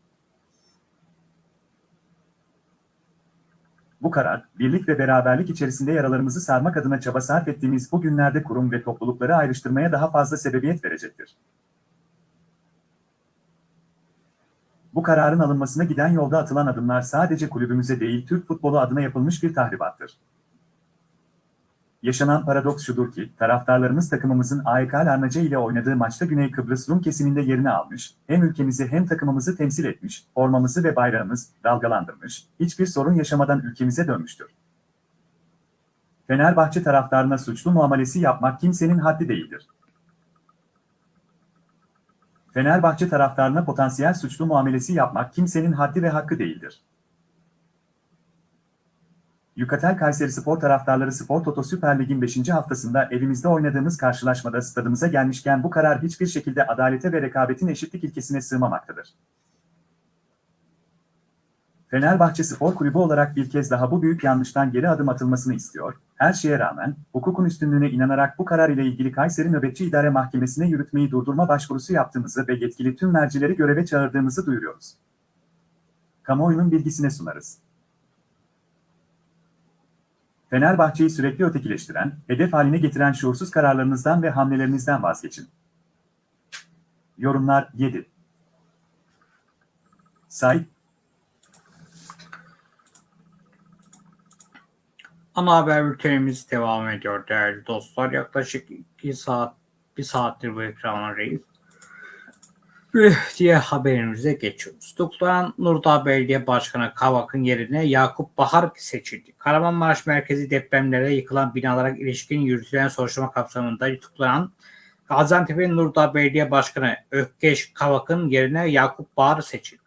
Bu karar, birlik ve beraberlik içerisinde yaralarımızı sarmak adına çaba sarf ettiğimiz bu günlerde kurum ve toplulukları ayrıştırmaya daha fazla sebebiyet verecektir. Bu kararın alınmasına giden yolda atılan adımlar sadece kulübümüze değil Türk futbolu adına yapılmış bir tahribattır. Yaşanan paradoks şudur ki, taraftarlarımız takımımızın AEK Larnaca ile oynadığı maçta Güney Kıbrıs Rum kesiminde yerini almış, hem ülkemizi hem takımımızı temsil etmiş, formamızı ve bayrağımız dalgalandırmış, hiçbir sorun yaşamadan ülkemize dönmüştür. Fenerbahçe taraftarına suçlu muamelesi yapmak kimsenin haddi değildir. Fenerbahçe taraftarına potansiyel suçlu muamelesi yapmak kimsenin haddi ve hakkı değildir. Yukatel Kayseri Spor taraftarları Spor Toto Süper Lig'in 5. haftasında evimizde oynadığımız karşılaşmada stadımıza gelmişken bu karar hiçbir şekilde adalete ve rekabetin eşitlik ilkesine sığmamaktadır. Fenerbahçe Spor Kulübü olarak bir kez daha bu büyük yanlıştan geri adım atılmasını istiyor. Her şeye rağmen, hukukun üstünlüğüne inanarak bu karar ile ilgili Kayseri Nöbetçi İdare Mahkemesi'ne yürütmeyi durdurma başvurusu yaptığımızı ve yetkili tüm mercileri göreve çağırdığımızı duyuruyoruz. Kamuoyunun bilgisine sunarız. Fenerbahçe'yi sürekli ötekileştiren, hedef haline getiren şuursuz kararlarınızdan ve hamlelerinizden vazgeçin. Yorumlar 7. Sait, Ana haber bültenimiz devam ediyor değerli dostlar. Yaklaşık 2 saat, 1 saattir bu ekranlardayız. Ve diye haberimize geçiyoruz. Tutuklanan Nurdağ Belediye Başkanı Kavak'ın yerine Yakup Bahar seçildi. Kahramanmaraş merkezi depremlere yıkılan binalara ilişkin yürütülen soruşturma kapsamında tutuklanan Gaziantep'in Nurdağ Belediye Başkanı Ökkeş Kavak'ın yerine Yakup Bahar seçildi.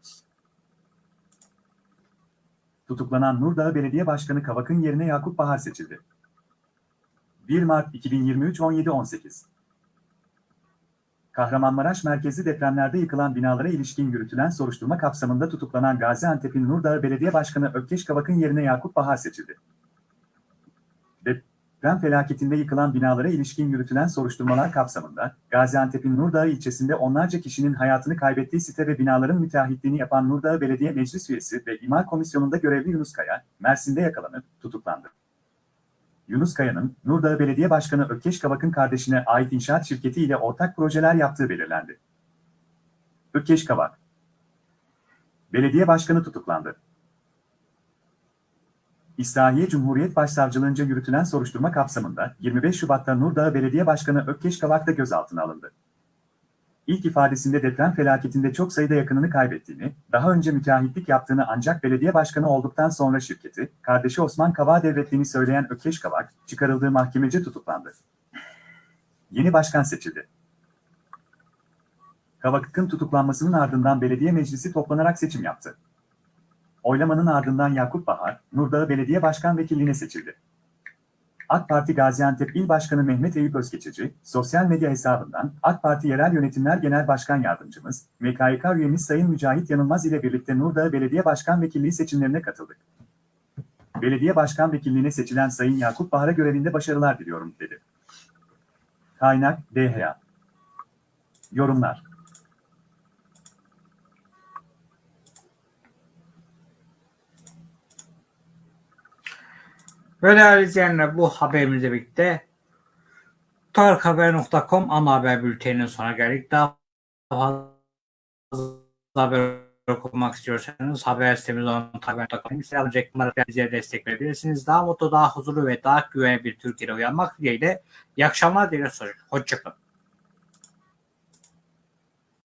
tutuklanan Nurdağ Belediye Başkanı Kavak'ın yerine Yakup Bahar seçildi. 1 Mart 2023 17.18 Kahramanmaraş merkezli depremlerde yıkılan binalara ilişkin yürütülen soruşturma kapsamında tutuklanan Gaziantep'in Nurdağ Belediye Başkanı Ökkeş Kavak'ın yerine Yakup Bahar seçildi. Deprem felaketinde yıkılan binalara ilişkin yürütülen soruşturmalar kapsamında Gaziantep'in Nurdağ ilçesinde onlarca kişinin hayatını kaybettiği site ve binaların müteahhitliğini yapan Nurdağ Belediye Meclis Üyesi ve İmar Komisyonu'nda görevli Yunus Kaya, Mersin'de yakalanıp tutuklandı. Yunus Kaya'nın Nurdağ Belediye Başkanı Ökkeş Kavak'ın kardeşine ait inşaat şirketi ile ortak projeler yaptığı belirlendi. Ökkeş Kavak Belediye Başkanı tutuklandı. İslahiye Cumhuriyet Başsavcılığınca yürütülen soruşturma kapsamında 25 Şubat'ta Nurdağ Belediye Başkanı Ökkeş Kavak da gözaltına alındı. İlk ifadesinde deprem felaketinde çok sayıda yakınını kaybettiğini, daha önce müteahhitlik yaptığını ancak belediye başkanı olduktan sonra şirketi, kardeşi Osman Kavak'a devrettiğini söyleyen Ökkeş Kavak, çıkarıldığı mahkemece tutuklandı. Yeni başkan seçildi. Kavakık'ın tutuklanmasının ardından belediye meclisi toplanarak seçim yaptı. Oylamanın ardından Yakup Bahar, Nurdağı Belediye Başkan Vekilliğine seçildi. AK Parti Gaziantep İl Başkanı Mehmet Eyüp Özgeçici, sosyal medya hesabından AK Parti Yerel Yönetimler Genel Başkan Yardımcımız, MKYK üyemiz Sayın Mücahit Yanılmaz ile birlikte Nurdağı Belediye Başkan Vekilliği seçimlerine katıldık. Belediye Başkan Vekilliğine seçilen Sayın Yakup Bahar'a görevinde başarılar diliyorum, dedi. Kaynak, DHA. Yorumlar. Ve değerli izleyenler bu haberimizle birlikte tarikhaber.com ana haber bülteninin sonuna geldik. Daha fazla haber okumak istiyorsanız haber sitemiz olan haber.com Instagram reklamları bize destek verebilirsiniz. Daha mutlu, daha huzurlu ve daha güvenli bir Türkiye'de uyanmak dileğiyle iyi akşamlar dileğiyle Hoşçakalın.